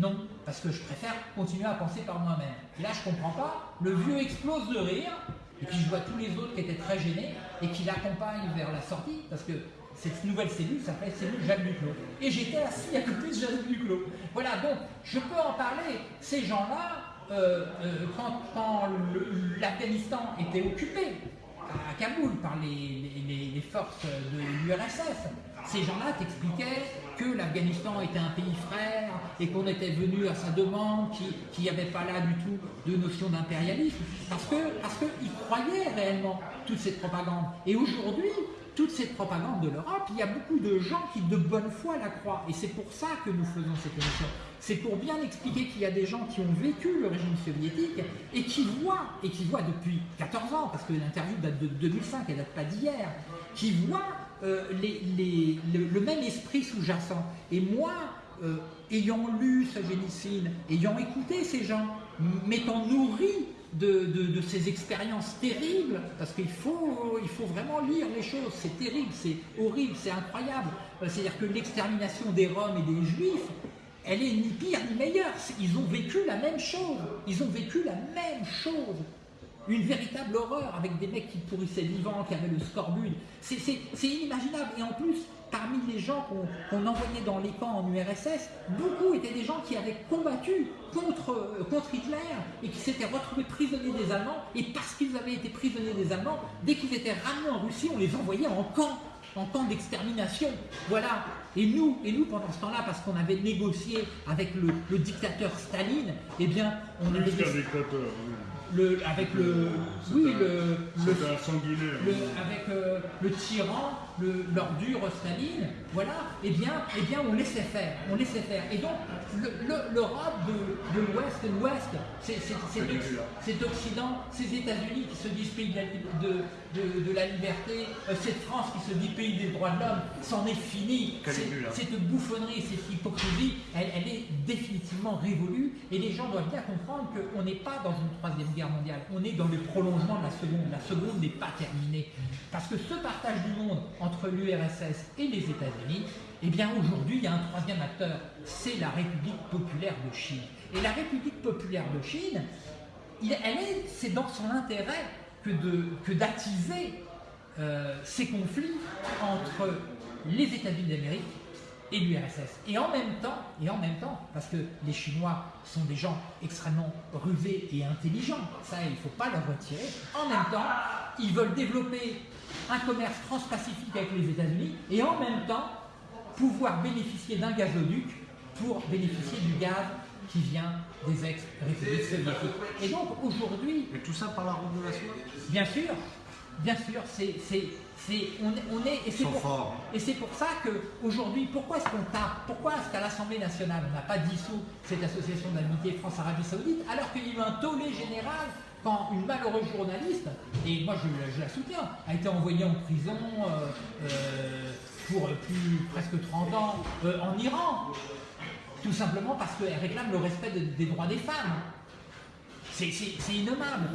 non, parce que je préfère continuer à penser par moi-même. Et là, je comprends pas. Le vieux explose de rire, et puis je vois tous les autres qui étaient très gênés et qui l'accompagnent vers la sortie, parce que cette nouvelle cellule s'appelle cellule Jacques Duclos. Et j'étais assis à côté de Jacques Duclos. Voilà, donc je peux en parler. Ces gens-là, euh, euh, quand, l'Afghanistan était occupé à Kaboul par les, forces de l'URSS, ces gens-là t'expliquaient que l'Afghanistan était un pays frère et qu'on était venu à sa demande, qu'il n'y avait pas là du tout de notion d'impérialisme, parce qu'ils parce croyaient réellement toute cette propagande. Et aujourd'hui, toute cette propagande de l'Europe, il y a beaucoup de gens qui de bonne foi la croient. Et c'est pour ça que nous faisons cette émission. C'est pour bien expliquer qu'il y a des gens qui ont vécu le régime soviétique et qui voient, et qui voient depuis 14 ans, parce que l'interview date de 2005, elle date pas d'hier, qui voient euh, le, même esprit sous-jacent. Et moi, euh, ayant lu génicide, ayant écouté ces gens, m'étant nourri de, ces expériences terribles, parce qu'il faut, il faut vraiment lire les choses, c'est terrible, c'est horrible, c'est incroyable. Euh, c'est-à-dire que l'extermination des Roms et des Juifs, elle est ni pire ni meilleure. Ils ont vécu la même chose. Ils ont vécu la même chose. Une véritable horreur avec des mecs qui pourrissaient vivants, qui avaient le scorbut. C'est inimaginable. Et en plus, parmi les gens qu'on envoyait dans les camps en URSS, beaucoup étaient des gens qui avaient combattu contre, euh, contre Hitler et qui s'étaient retrouvés prisonniers des Allemands. Et parce qu'ils avaient été prisonniers des Allemands, dès qu'ils étaient ramenés en Russie, on les envoyait en camp, en camp d'extermination. Voilà. Et nous, et nous pendant ce temps-là, parce qu'on avait négocié avec le, dictateur Staline, eh bien, on avait... dictateur, le, avec le, oui, le, le, le, avec euh, le tyran, l'ordure Staline, voilà, eh bien, eh bien, on laissait faire, on laissait faire. Et donc, l'Europe de, de l'Ouest l'Ouest, c'est Occident, ces États-Unis qui se disent pays de, de, la liberté, euh, cette France qui se dit pays des droits de l'homme, c'en est fini. Cette bouffonnerie, cette hypocrisie, elle, elle est définitivement révolue. Et les gens doivent bien comprendre qu'on n'est pas dans une troisième guerre mondiale, on est dans le prolongement de la seconde. La seconde n'est pas terminée. Parce que ce partage du monde entre l'URSS et les États-Unis, eh bien aujourd'hui, il y a un troisième acteur, c'est la République populaire de Chine. Et la République populaire de Chine, elle est, c'est dans son intérêt que, d'attiser euh, ces conflits entre les États-Unis d'Amérique et l'URSS. Et en même temps, et en même temps, parce que les Chinois sont des gens extrêmement rusés et intelligents, ça il ne faut pas leur retirer, en même temps, ils veulent développer un commerce transpacifique avec les États-Unis et en même temps pouvoir bénéficier d'un gazoduc pour bénéficier du gaz qui vient des ex-républiques soviétiques. Et donc aujourd'hui... Et tout ça par la route de la soie? Bien sûr, bien sûr, c'est on, on, est, et c'est pour, pour ça qu'aujourd'hui, pourquoi est-ce qu'on tape Pourquoi est-ce qu'à l'Assemblée nationale, on n'a pas dissous cette association d'amitié France-Arabie Saoudite, alors qu'il y a eu un tollé général quand une malheureuse journaliste, et moi je, la soutiens, a été envoyée en prison euh, euh, pour plus presque 30 ans euh, en Iran, tout simplement parce qu'elle réclame le respect des droits des femmes. C'est innommable.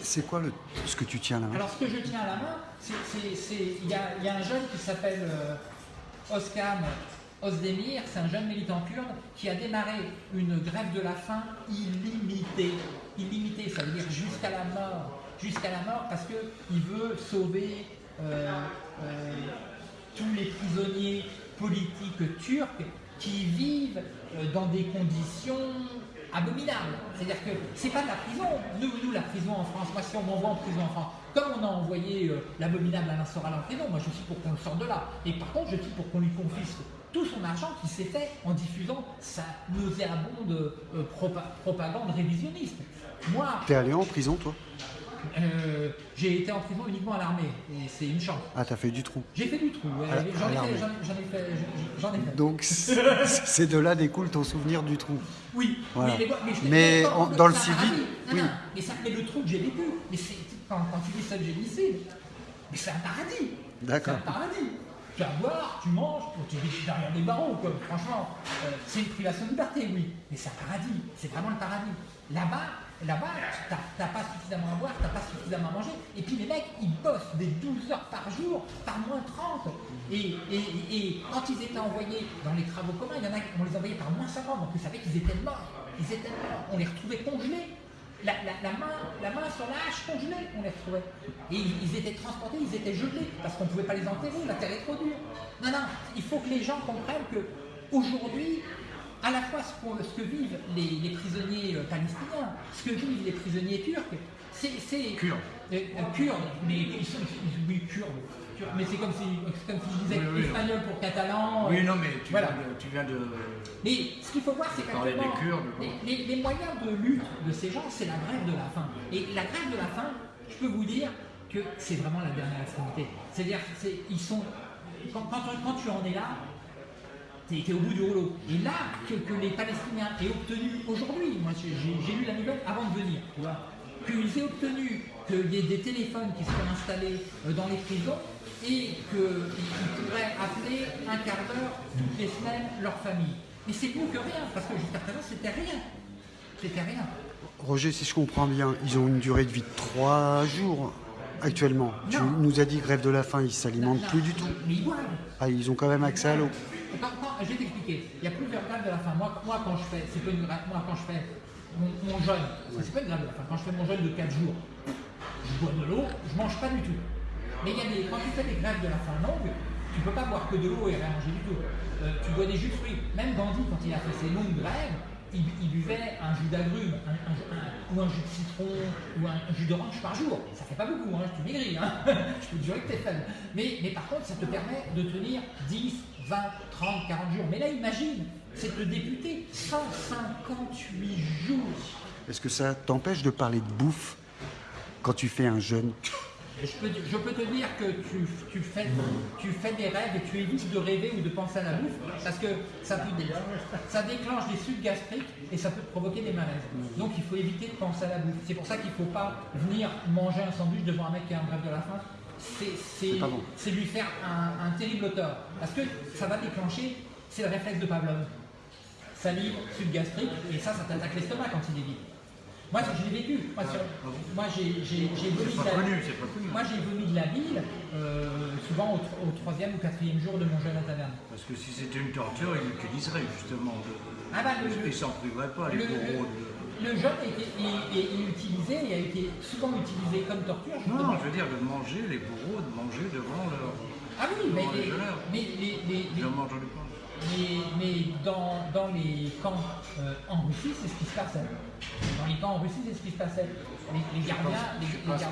C'est quoi le, ce que tu tiens à la main? Alors ce que je tiens à la main, il y, a, un jeune qui s'appelle Oskam Ozdemir, c'est un jeune militant kurde qui a démarré une grève de la faim illimitée. Illimitée, ça veut dire jusqu'à la mort. Jusqu'à la mort parce qu'il veut sauver euh, euh, tous les prisonniers politiques turcs qui vivent euh, dans des conditions abominables. C'est-à-dire que c'est pas de la prison. Nous, nous, la prison en France, moi si on m'envoie en prison en France, comme on a envoyé l'abominable Alain Soral en prison, moi je suis pour qu'on le sorte de là. Et par contre, je suis pour qu'on lui confisque tout son argent qui s'est fait en diffusant sa nauséabonde propagande révisionniste. Moi. T'es allé en prison, toi euh, j'ai été en prison uniquement à l'armée, et c'est une chance. Ah, t'as fait du trou J'ai fait du trou, j'en ai, fait. J'en ai fait. Donc, c'est de là découle ton souvenir du trou. Oui, mais, dans le civil. oui. mais, ça, mais le trou que j'ai vécu, mais quand, quand tu dis ça, j'ai lycée, mais c'est un paradis. D'accord. C'est un paradis tu vas boire, tu manges, tu vis derrière des barreaux, quoi. franchement. Euh, c'est une privation de liberté, oui, mais c'est un paradis, c'est vraiment le paradis. Là-bas, là-bas, t'as pas suffisamment à boire, t'as pas suffisamment à manger, et puis les mecs, ils bossent des 12 heures par jour, par moins 30. Et, et, quand ils étaient envoyés dans les travaux communs, il y en a, on les envoyait par moins 50, donc ils savaient qu'ils étaient morts. Ils étaient morts, on les retrouvait congelés. La, main, la main sur la hache congelée, on les retrouvait. Et ils, étaient transportés, ils étaient gelés, parce qu'on ne pouvait pas les enterrer, la terre est trop dure. Non, non, il faut que les gens comprennent que aujourd'hui, à la fois ce, que vivent les, prisonniers euh, palestiniens, ce que vivent les prisonniers turcs, c'est... Kurdes. Euh, euh, kurdes, mais ils sont... Oui, kurdes. Mais c'est comme, si, comme si je disais espagnol pour catalan. Oui, non, mais tu, viens, de, tu viens de... Mais ce qu'il faut voir, c'est qu'actuellement, les, les, moyens de lutte de ces gens, c'est la grève de la faim. Et la grève de la faim, je peux vous dire que c'est vraiment la dernière extrémité. C'est-à-dire, ils sont... Quand, quand tu en es là, était au bout du rouleau. Et là, que, les Palestiniens aient obtenu aujourd'hui, moi j'ai lu la nouvelle avant de venir, tu vois, qu'ils aient obtenu qu'il y ait des téléphones qui soient installés euh, dans les prisons et qu'ils pourraient appeler un quart d'heure toutes les semaines leur famille. Mais c'est mieux que rien, parce que jusqu'à présent c'était rien. C'était rien. Roger, si je comprends bien, ils ont une durée de vie de trois jours actuellement. Tu nous as dit grève de la faim, ils ne s'alimentent plus du tout. Mais ils Ah, ils ont quand même accès à l'eau je vais t'expliquer. Il y a plusieurs grèves de la faim. Moi, moi quand je fais, c'est pas une grève, moi quand je fais mon, jeûne, c'est pas une grève de la faim. Quand je fais mon jeûne de 4 jours, je bois de l'eau, je mange pas du tout. Mais il y a des, quand tu fais des grèves de la faim longues, tu peux pas boire que de l'eau et rien manger du tout. Euh, tu bois des jus de fruits. Même Gandhi, quand il a fait ses longues grèves, il, buvait un jus d'agrumes, ou un jus de citron, ou un, jus d'orange par jour. Ça fait pas beaucoup, hein, tu maigris, hein. je peux te jurer que t'es faible. Mais, mais par contre, ça te permet de tenir 10, 20, 30, 40 jours. Mais là, imagine, c'est le député, 158 jours. Est-ce que ça t'empêche de parler de bouffe quand tu fais un jeûne? Je peux, je peux, te dire que tu, tu, fais, tu fais des rêves et tu évites de rêver ou de penser à la bouffe parce que ça, ça déclenche des sucs gastriques et ça peut provoquer des malaises. Donc il faut éviter de penser à la bouffe. C'est pour ça qu'il ne faut pas venir manger un sandwich devant un mec qui a un bref de la faim c'est lui faire un, terrible tort. Parce que ça va déclencher, c'est le réflexe de Pavlov. Salive, subgastrique, et ça, ça t'attaque l'estomac quand il est vide. Moi, je l'ai vécu. Moi, moi j'ai vomi, de vomi de la bile, euh, souvent au, troisième ou quatrième jour de mon jeûne à taverne. Parce que si c'était une torture, il l'utiliserait justement. Ah bah, il ne s'en priverait pas, les bourreaux le jeûne est, utilisé et a été souvent utilisé comme torture. Non, je veux dire de manger les bourreaux, de manger devant leur. Ah oui, mais, les, mais les, les, mais, dans, dans, les camps euh, en Russie, c'est ce qui se passait. Dans les camps en Russie, c'est ce qui se passait. Les, les gardiens, les, gardiens.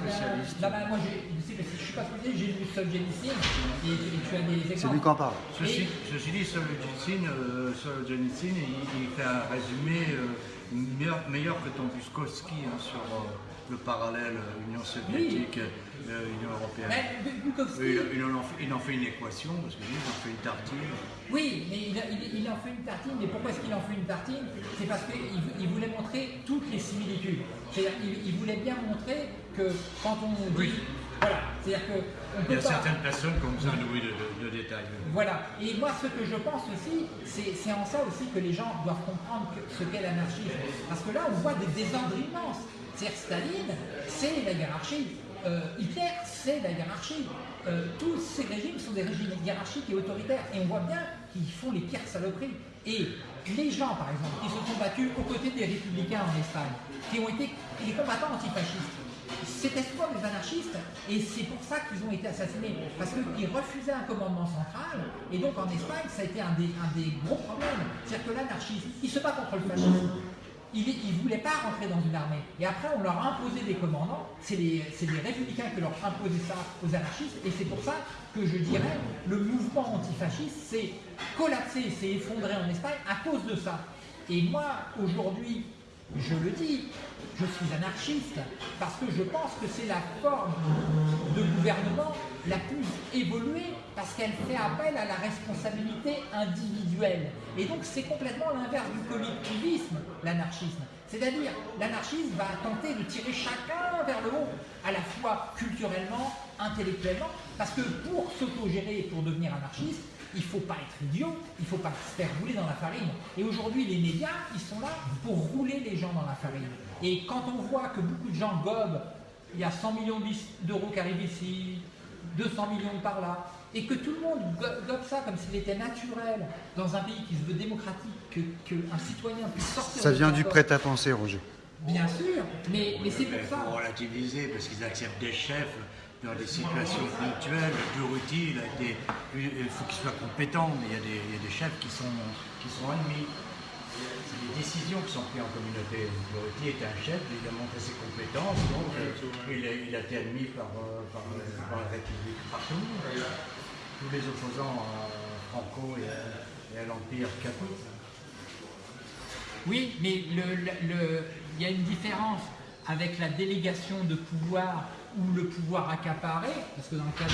Là, bas moi, je, je, suis pas spécialiste, j'ai lu Solzhenitsyn et, et tu as des exemples. C'est lui qui en parle. Ceci, ceci dit, Solzhenitsyn, euh, il, il, fait un résumé. Euh, meilleur, que ton Buskowski hein, sur euh, le parallèle euh, Union soviétique, euh, Union européenne. il, en fait, une équation, parce qu'il en fait une tartine. Oui, mais il, en fait une tartine, mais pourquoi est-ce qu'il en fait une tartine? C'est parce qu'il voulait montrer toutes les similitudes. C'est-à-dire qu'il voulait bien montrer que quand on dit voilà, c'est-à-dire que. Il y a certaines personnes qui ont besoin de, de, détails. Voilà, et moi ce que je pense aussi, c'est en ça aussi que les gens doivent comprendre ce qu'est l'anarchisme. Parce que là, on voit des désordres immenses. C'est-à-dire Staline, c'est la hiérarchie. Euh, Hitler, c'est la hiérarchie. Euh, tous ces régimes sont des régimes hiérarchiques et autoritaires. Et on voit bien qu'ils font les pires saloperies. Et les gens, par exemple, qui se sont battus aux côtés des républicains en Espagne, qui ont été les combattants antifascistes, c'était souvent des anarchistes, et c'est pour ça qu'ils ont été assassinés, parce qu'ils refusaient un commandement central, et donc en Espagne, ça a été un des, un des gros problèmes. C'est-à-dire que l'anarchisme, il se bat contre le fascisme. Il ne voulait pas rentrer dans une armée. Et après, on leur a imposé des commandants. C'est les, les, républicains qui leur imposaient ça aux anarchistes. Et c'est pour ça que je dirais, le mouvement antifasciste s'est collapsé, s'est effondré en Espagne à cause de ça. Et moi, aujourd'hui, je le dis, je suis anarchiste parce que je pense que c'est la forme de gouvernement la plus évoluée parce qu'elle fait appel à la responsabilité individuelle. Et donc c'est complètement l'inverse du collectivisme, l'anarchisme. C'est-à-dire, l'anarchisme va tenter de tirer chacun vers le haut, à la fois culturellement, intellectuellement, parce que pour s'autogérer et pour devenir anarchiste, il ne faut pas être idiot, il ne faut pas se faire rouler dans la farine. Et aujourd'hui, les médias, ils sont là pour rouler les gens dans la farine. Et quand on voit que beaucoup de gens gobent, il y a 100 millions d'euros qui arrivent ici, 200 millions par là, et que tout le monde gobe ça comme s'il était naturel dans un pays qui se veut démocratique, qu'un citoyen puisse sortir... Ça vient du prêt-à-penser, Roger. Bien sûr, mais, mais c'est pour ça... Il faut relativiser, parce qu'ils acceptent des chefs dans des situations ponctuelles. Duruti, il, a été, il faut qu'il soit compétent, mais il y, a des, il y a des chefs qui sont, qui sont ennemis. C'est des décisions qui sont prises en communauté. Duruti était un chef, il a montré ses compétences, donc il, a, il a été admis par, par, par la République partout. Tous les opposants à Franco et à, l'Empire catholique. Oui, mais il y a une différence avec la délégation de pouvoir ou le pouvoir accaparé, parce que dans le cas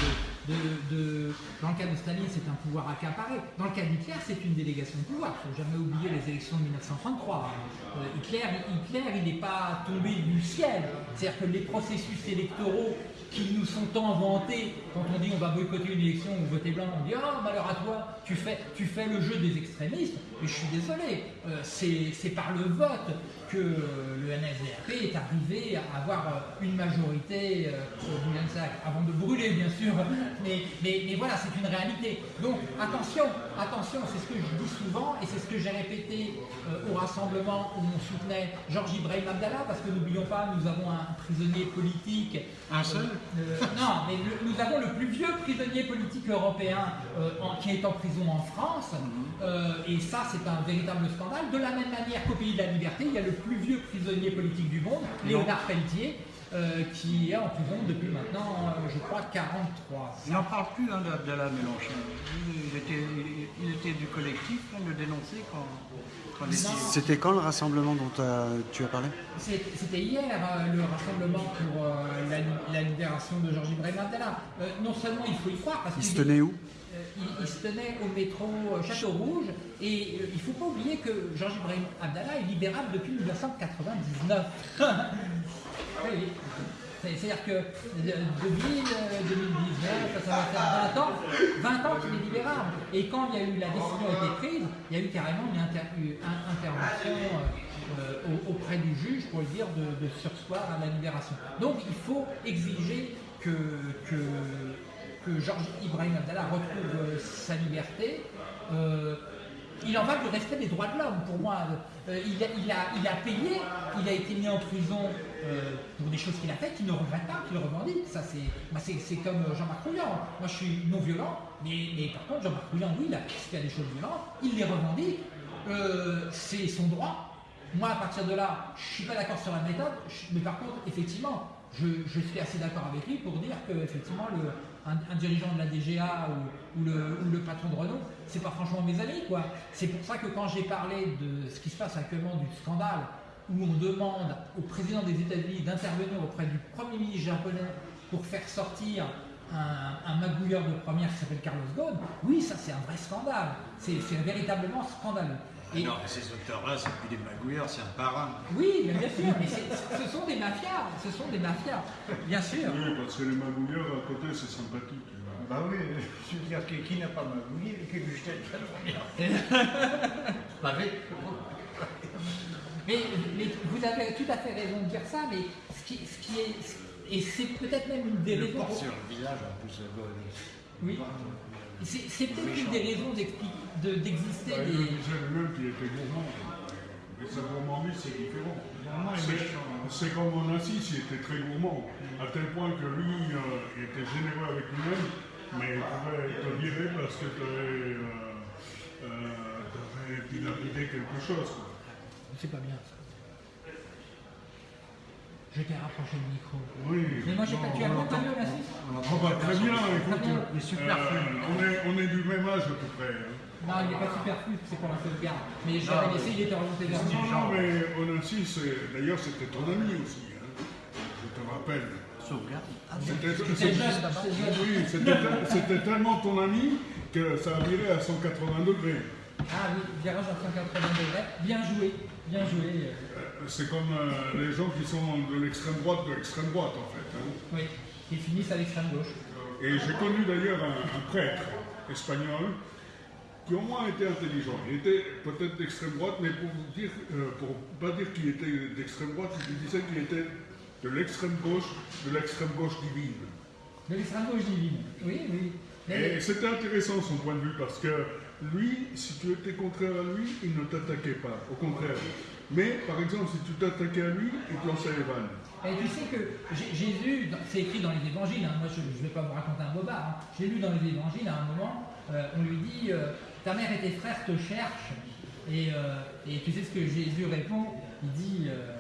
de, de, dans le cas de Staline, c'est un pouvoir accaparé. Dans le cas d'Hitler, c'est une délégation de pouvoir. Il ne faut jamais oublier les élections de 1933. Euh, Hitler, Hitler, il n'est pas tombé du ciel. C'est-à-dire que les processus électoraux qui nous sont tant vantés, quand on dit on va boycotter une élection ou voter blanc, on dit « Oh, malheur à toi, tu fais, le jeu des extrémistes ». Et je suis désolé, euh, c'est par le vote que le NSDAP est arrivé à avoir euh, une majorité euh, avant de brûler bien sûr, mais, mais, mais voilà, c'est une réalité. Donc attention, attention, c'est ce que je dis souvent et c'est ce que j'ai répété euh, au rassemblement où on soutenait Georges Ibrahim Abdallah, parce que n'oublions pas, nous avons un prisonnier politique. Un seul Non, mais nous avons le plus vieux prisonnier politique européen qui est en prison en France, mhm. et ça c'est un véritable scandale. De la même manière qu'au Pays de la Liberté, il y a le plus vieux prisonnier politique du monde, Léonard Pelletier, euh, qui est en prison depuis maintenant, euh, je crois, 43. Il n'en parle plus hein, d'Abdallah Mélenchon. Il était, il était, du collectif, il le dénonçait quand... C'était quand le rassemblement dont tu as parlé? C'était hier, euh, le rassemblement pour la, libération de Georges Ibrahim Abdallah. non seulement il faut y croire, parce qu'il se tenait où? Il, se tenait au métro Château Rouge et il ne faut pas oublier que Georges Ibrahim Abdallah est libérable depuis 1999. oui. C'est-à-dire que 2000, 2019, ça va faire 20 ans, 20 ans qu'il est libérable. Et quand il y a eu la décision a été prise, il y a eu carrément une, intervention euh, auprès du juge pour lui dire de, sursoir à la libération. Donc il faut exiger que, que Georges Ibrahim Abdallah retrouve euh, sa liberté. Euh, il en va du respect des droits de l'homme pour moi. Euh, il, a, payé, il a été mis en prison pour des choses qu'il a faites, qu'il ne regrette pas, qu'il revendique. Ça, c'est comme Jean-Marc Rouillant. Moi, je suis non violent, mais, par contre, Jean-Marc Rouillant, oui, il a fait des choses violentes, il les revendique, c'est son droit. Moi, à partir de là, je ne suis pas d'accord sur la méthode, mais par contre, effectivement, je, je suis assez d'accord avec lui pour dire que effectivement le, un, dirigeant de la DGA ou, le, patron de Renault, c'est pas franchement mes amis. quoi. C'est pour ça que quand j'ai parlé de ce qui se passe actuellement du scandale, où on demande au président des États-Unis d'intervenir auprès du Premier ministre japonais pour faire sortir un, magouilleur de première qui s'appelle Carlos Ghosn, oui, ça c'est un vrai scandale. C'est véritablement scandaleux. Et non, ces auteurs-là, c'est plus des magouilleurs, c'est un parrain. Oui, bien sûr, mais ce sont des mafias, ce sont des mafias, bien sûr. Oui, parce que les magouilleurs à côté, c'est sympathique. Bah oui, je veux dire, qui, n'a pas magouillé et qui lui jette Pas mais, mais vous avez tout à fait raison de dire ça, mais ce qui, ce qui est. Et c'est peut-être même une des raisons. sur le visage, en plus. Oui. C'est peut-être une des raisons d'exister bah, des. même qui était gourmand. sa gourmandise, c'est différent. C'est- hein. C'est comme Onassis, il était très gourmand, à tel point que lui, euh, il était généreux avec lui-même, mais il pouvait te virer parce que tu avais, euh, euh, t'avais dilapidé quelque chose. C'est pas bien ça. Je t'ai rapproché le micro. Oui. Mais moi j'ai pas non, tu as on entendu la On entend pas très bien, écoute. Il est superflu. euh, on, est, on est du même âge à peu près. hein. Non, il n'est pas superflu, c'est pour la sauvegarde. Mais je l'avais Non, laissé, il était orienté vers moi. Non, mais Onassis, c'est- d'ailleurs, c'était ton ami aussi. hein. Je te rappelle. Sauvegarde. Ah, c'était tellement ton ami que ça a viré à 180 degrés. Ah oui, virage à 180 degrés. Bien joué, bien joué. euh, Euh, C'est comme euh, les gens qui sont de l'extrême droite de l'extrême droite, en fait. hein. Oui, ils finissent à l'extrême gauche. Et j'ai connu d'ailleurs un, un prêtre espagnol qui au moins était intelligent. Il était peut-être d'extrême droite, mais pour vous dire, euh, pour pas dire qu'il était d'extrême droite, il disait qu'il était de l'extrême gauche, de l'extrême gauche divine. De l'extrême gauche divine. Oui, oui. Et c'était intéressant son point de vue parce que lui, si tu étais contraire à lui, il ne t'attaquait pas, au contraire. Mais par exemple, si tu t'attaquais à lui, il te lançait les vannes. Et tu sais que Jésus, c'est écrit dans les évangiles, hein, moi je ne vais pas vous raconter un bobard, hein. j'ai lu dans les évangiles à un moment, euh, on lui dit euh, Ta mère et tes frères te cherchent. Et, euh, et tu sais ce que Jésus répond? Il dit euh,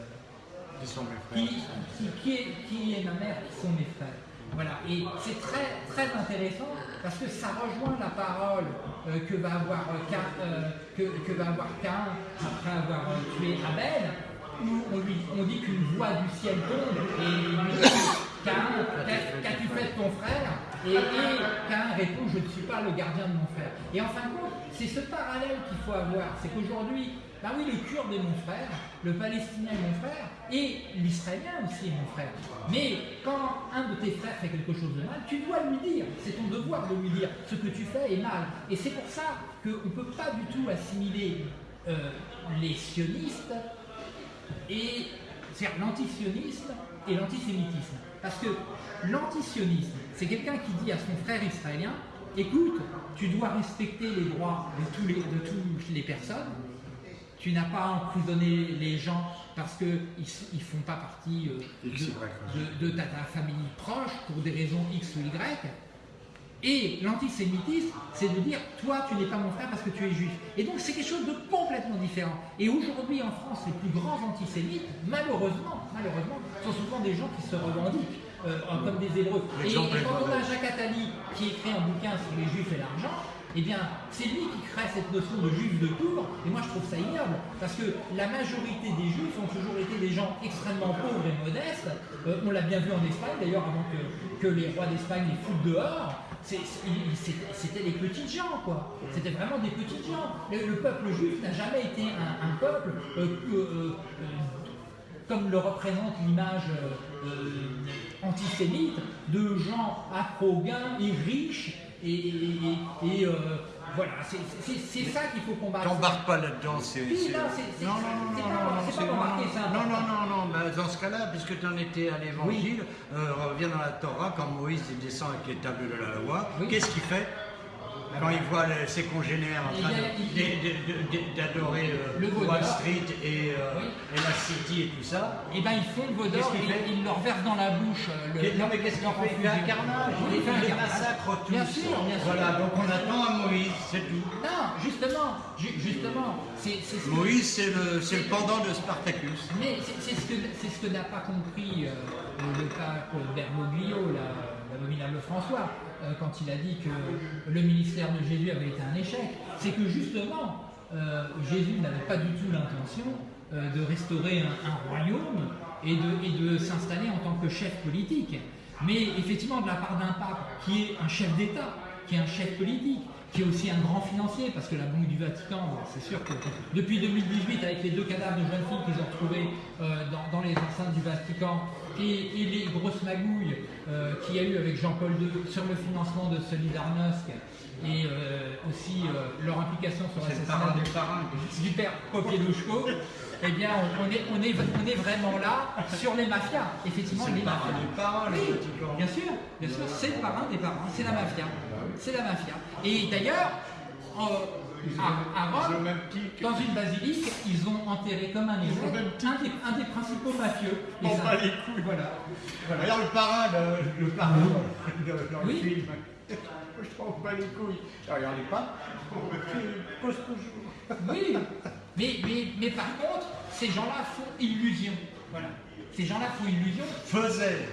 Qui sont mes frères? qui, qui, qui est, qui est ma mère, qui sont mes frères? Voilà, et c'est très, très intéressant parce que ça rejoint la parole euh, que, va avoir, euh, Cain, euh, après avoir tué Abel, où on, lui, on dit qu'une voix du ciel tombe et lui dit Cain, qu'as- qu'as-tu fait de ton frère? Et, et Cain répond Je ne suis pas le gardien de mon frère. Et en fin de compte, c'est ce parallèle qu'il faut avoir. C'est qu'aujourd'hui, bah oui, le Kurde est mon frère, le Palestinien est mon frère, et l'Israélien aussi est mon frère. Mais quand un de tes frères fait quelque chose de mal, tu dois lui dire, c'est ton devoir de lui dire, ce que tu fais est mal. Et c'est pour ça qu'on ne peut pas du tout assimiler euh, les sionistes et c'est-à-dire l'antisionisme et l'antisémitisme. Parce que l'antisionisme, c'est quelqu'un qui dit à son frère israélien, écoute, tu dois respecter les droits de, tous de toutes les personnes, tu n'as pas à emprisonner les gens parce qu'ils ne font pas partie euh, de, de- de ta, ta famille proche pour des raisons X ou Y. Et l'antisémitisme, c'est de dire, toi, tu n'es pas mon frère parce que tu es juif. Et donc, c'est quelque chose de complètement différent. Et aujourd'hui, en France, les plus grands antisémites, malheureusement, malheureusement, sont souvent des gens qui se revendiquent euh, comme des Hébreux. Et, et quand on a. Jacques Attali qui écrit un bouquin sur les juifs et l'argent, eh bien, c'est lui qui crée cette notion de juif de tour, et moi je trouve ça ignoble, parce que la majorité des juifs ont toujours été des gens extrêmement pauvres et modestes. Euh, on l'a bien vu en Espagne, d'ailleurs, avant que, les rois d'Espagne les foutent dehors. c'était les petites gens, quoi. C'était vraiment des petites gens. Le, le peuple juif n'a jamais été un, peuple euh, euh, comme le représente l'image antisémite, de gens afro-gains et riches, et, et- et, euh, voilà, c'est ça qu'il faut combattre. T'embarques pas là-dedans, c'est. Non, non, non, non, non, non, non, non, non, non, non, bah, dans ce cas-là, puisque tu en étais à l'évangile, euh, reviens dans la Torah, quand Moïse descend avec les tables de la loi, Oui. qu'est-ce qu'il fait? Quand il voit ses congénères en train d'adorer euh, Le Wall. Street et, euh, Oui. et la City et tout ça Et ben ils font le vaudor, ils, leur versent dans la bouche euh, non, mais qu'est-ce qu'il leur fait Il fait un carnage, il fait un massacres tous. Bien sûr, bien sûr. Voilà, donc on attend à Moïse, c'est tout. Non, justement, ju- justement, Moïse, c'est le, c'est le pendant de Spartacus. Mais c'est c'est ce que, c'est ce que n'a pas compris euh, le pape Bergoglio, la- l'abominable François, euh, quand il a dit que le ministère de Jésus avait été un échec. C'est que justement, euh, Jésus n'avait pas du tout l'intention euh, de restaurer un, royaume et de, et de s'installer en tant que chef politique. Mais effectivement, de la part d'un pape qui est un chef d'État, qui est un chef politique, qui est aussi un grand financier, parce que la Banque du Vatican, c'est sûr que depuis 2018, avec les deux cadavres de jeunes filles qu'ils ont retrouvés dans, dans les enceintes du Vatican, et, et les grosses magouilles euh, qu'il y a eu avec Jean-Paul II sur le financement de Solidarnosc, et euh, aussi euh, leur implication sur l'assassinat parrain de- des parrains. du père Popielushko, eh bien, on, on est, on, est, on est vraiment là sur les mafias. Effectivement, C'est les le parrain des parrains, Oui, bien sûr, bien sûr, c'est le parrain des parrains, c'est la mafia. C'est la mafia. Et d'ailleurs, à, ils Rome, dans une basilique, ils ont enterré comme un même un des, principaux mafieux. On ça- bat les couilles. Voilà. voilà. D'ailleurs, le parrain, le, parrain dans, le film, je m'en bats les couilles. Alors, regardez pas, cause toujours. Oui, mais, mais, mais par contre, ces gens-là font illusion. Voilà. Ces gens-là font illusion. Faisait.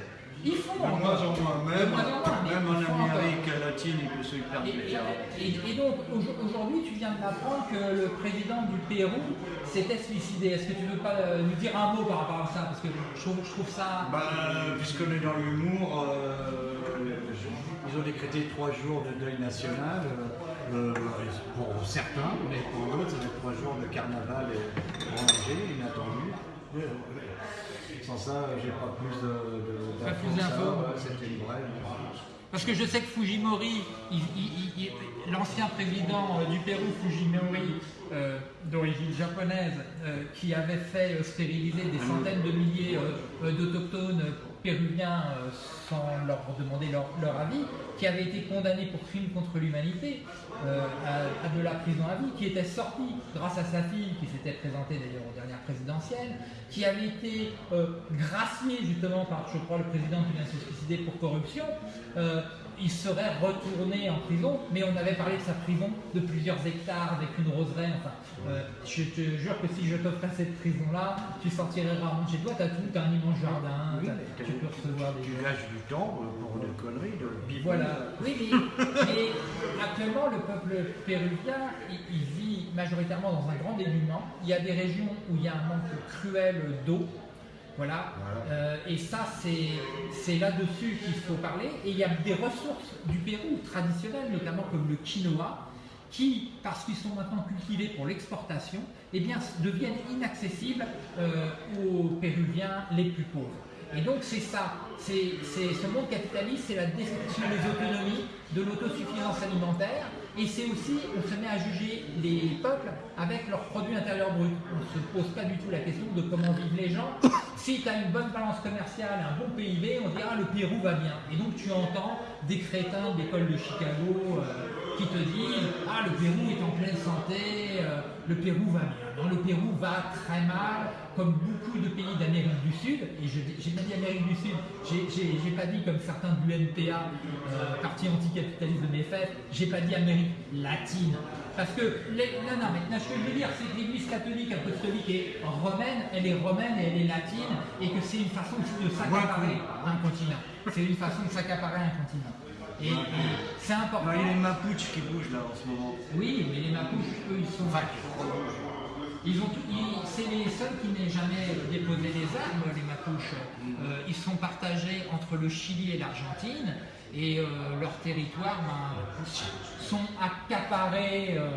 Ils font De moins en moins, même, même en. Amérique latine, il peut se faire Et, plaisir. et- donc au- aujourd'hui, tu viens de m'apprendre que le président du Pérou s'était suicidé. Est-ce que tu veux pas euh, nous dire un mot par rapport à ça? Parce que je trouve, je trouve ça. Bah, puisqu'on est dans l'humour, euh, ils ont décrété trois jours de deuil national. euh, pour certains, mais pour d'autres, être trois jours de carnaval et rangé, inattendu. Sans ça, j'ai pas plus de, de, Pas plus d'infos. Ouais, C'était une brève. Parce que je sais que Fujimori, l'ancien président euh, du Pérou, Fujimori, euh, d'origine japonaise, euh, qui avait fait stériliser des centaines de milliers euh, d'autochtones péruviens euh, sans leur demander leur, avis, qui avait été condamné pour crime contre l'humanité euh, à, de la prison à vie, qui était sorti grâce à sa fille, qui s'était présentée d'ailleurs aux dernières présidentielles, qui avait été euh, gracié justement par, je crois, le président qui vient de se suicider pour corruption. Il serait retourné en prison, mais on avait parlé de sa prison de plusieurs hectares avec une roseraie. Enfin, euh, je te jure que si je t'offrais cette prison-là, tu sortirais rarement chez toi. T'as tout, t'as un immense jardin, Oui, tu peux recevoir des. Tu gâches du temps euh, pour des conneries, de bivouac. Voilà. Oui, mais, mais actuellement, le peuple péruvien, il, il vit majoritairement dans un grand dénuement. Il y a des régions où il y a un manque cruel d'eau. Voilà. Euh, et ça, c'est c'est là-dessus qu'il faut parler. Et il y a des ressources du Pérou traditionnelles, notamment comme le quinoa, qui, parce qu'ils sont maintenant cultivés pour l'exportation, eh bien, deviennent inaccessibles euh, aux Péruviens les plus pauvres. Et donc c'est ça, c'est ce monde capitaliste, c'est la destruction des autonomies, de l'autosuffisance alimentaire, et c'est aussi, on se met à juger les peuples avec leur produit intérieur brut. On ne se pose pas du tout la question de comment vivent les gens. Si tu as une bonne balance commerciale, un bon PIB, on dira le Pérou va bien. Et donc tu entends des crétins de l'école de Chicago euh, qui te disent Ah, le Pérou est en pleine santé, euh, le Pérou va bien. Non, le Pérou va très mal, comme beaucoup de pays d'Amérique du Sud. Et je- j'ai bien dit Amérique du Sud, j'ai- pas dit comme certains du NPA, euh, parti anticapitaliste de fêtes, j'ai pas dit Amérique latine. Parce que, les, non, non, mais ce que je veux dire, c'est que l'Église catholique apostolique est romaine, elle est romaine et elle est latine, et que c'est une façon aussi de s'accaparer un continent. C'est une façon de s'accaparer un continent. Et, c'est important. Non, il y a les Mapuches qui bougent là en ce moment. Oui, mais les Mapuches, eux, ils sont. Ils ont tout- ils- c'est les seuls qui n'aient jamais déposé les armes, les Mapuches. Euh, ils sont partagés entre le Chili et l'Argentine, et euh, leurs territoires ben, sont accaparés euh,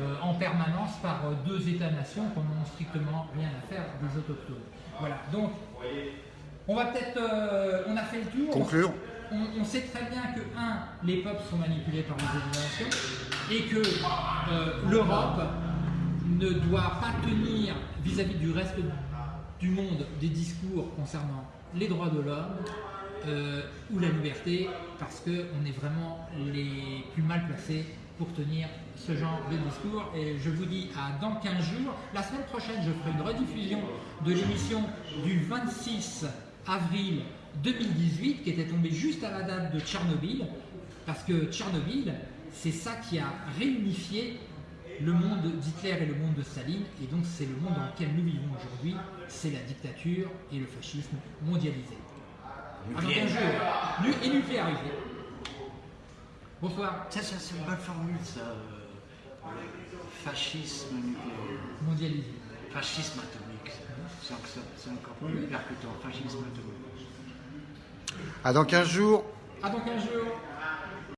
euh, en permanence par euh, deux États-nations qui n'ont strictement rien à faire des autochtones. Voilà, donc on va peut-être. euh, on a fait le tour. Conclure. On, sait très bien que, un, les peuples sont manipulés par les éliminations et que euh, l'Europe ne doit pas tenir vis-à-vis du reste du monde des discours concernant les droits de l'homme euh, ou la liberté parce qu'on est vraiment les plus mal placés pour tenir ce genre de discours. Et je vous dis à dans 15 jours. La semaine prochaine, je ferai une rediffusion de l'émission du 26 avril 2018 qui était tombée juste à la date de Tchernobyl. Parce que Tchernobyl, c'est ça qui a réunifié le monde d'Hitler et le monde de Staline. Et donc c'est le monde dans lequel nous vivons aujourd'hui. C'est la dictature et le fascisme mondialisé. À dans 15 jours. Nu- Et nucléarisé. Bonsoir. Ça, ça c'est une bonne formule, ça. euh, le fascisme nucléaire. Mondialisé. Fascisme atomique. encore- C'est encore plus percutant. Fascisme atomique. À dans 15 jours. À dans 15 jours.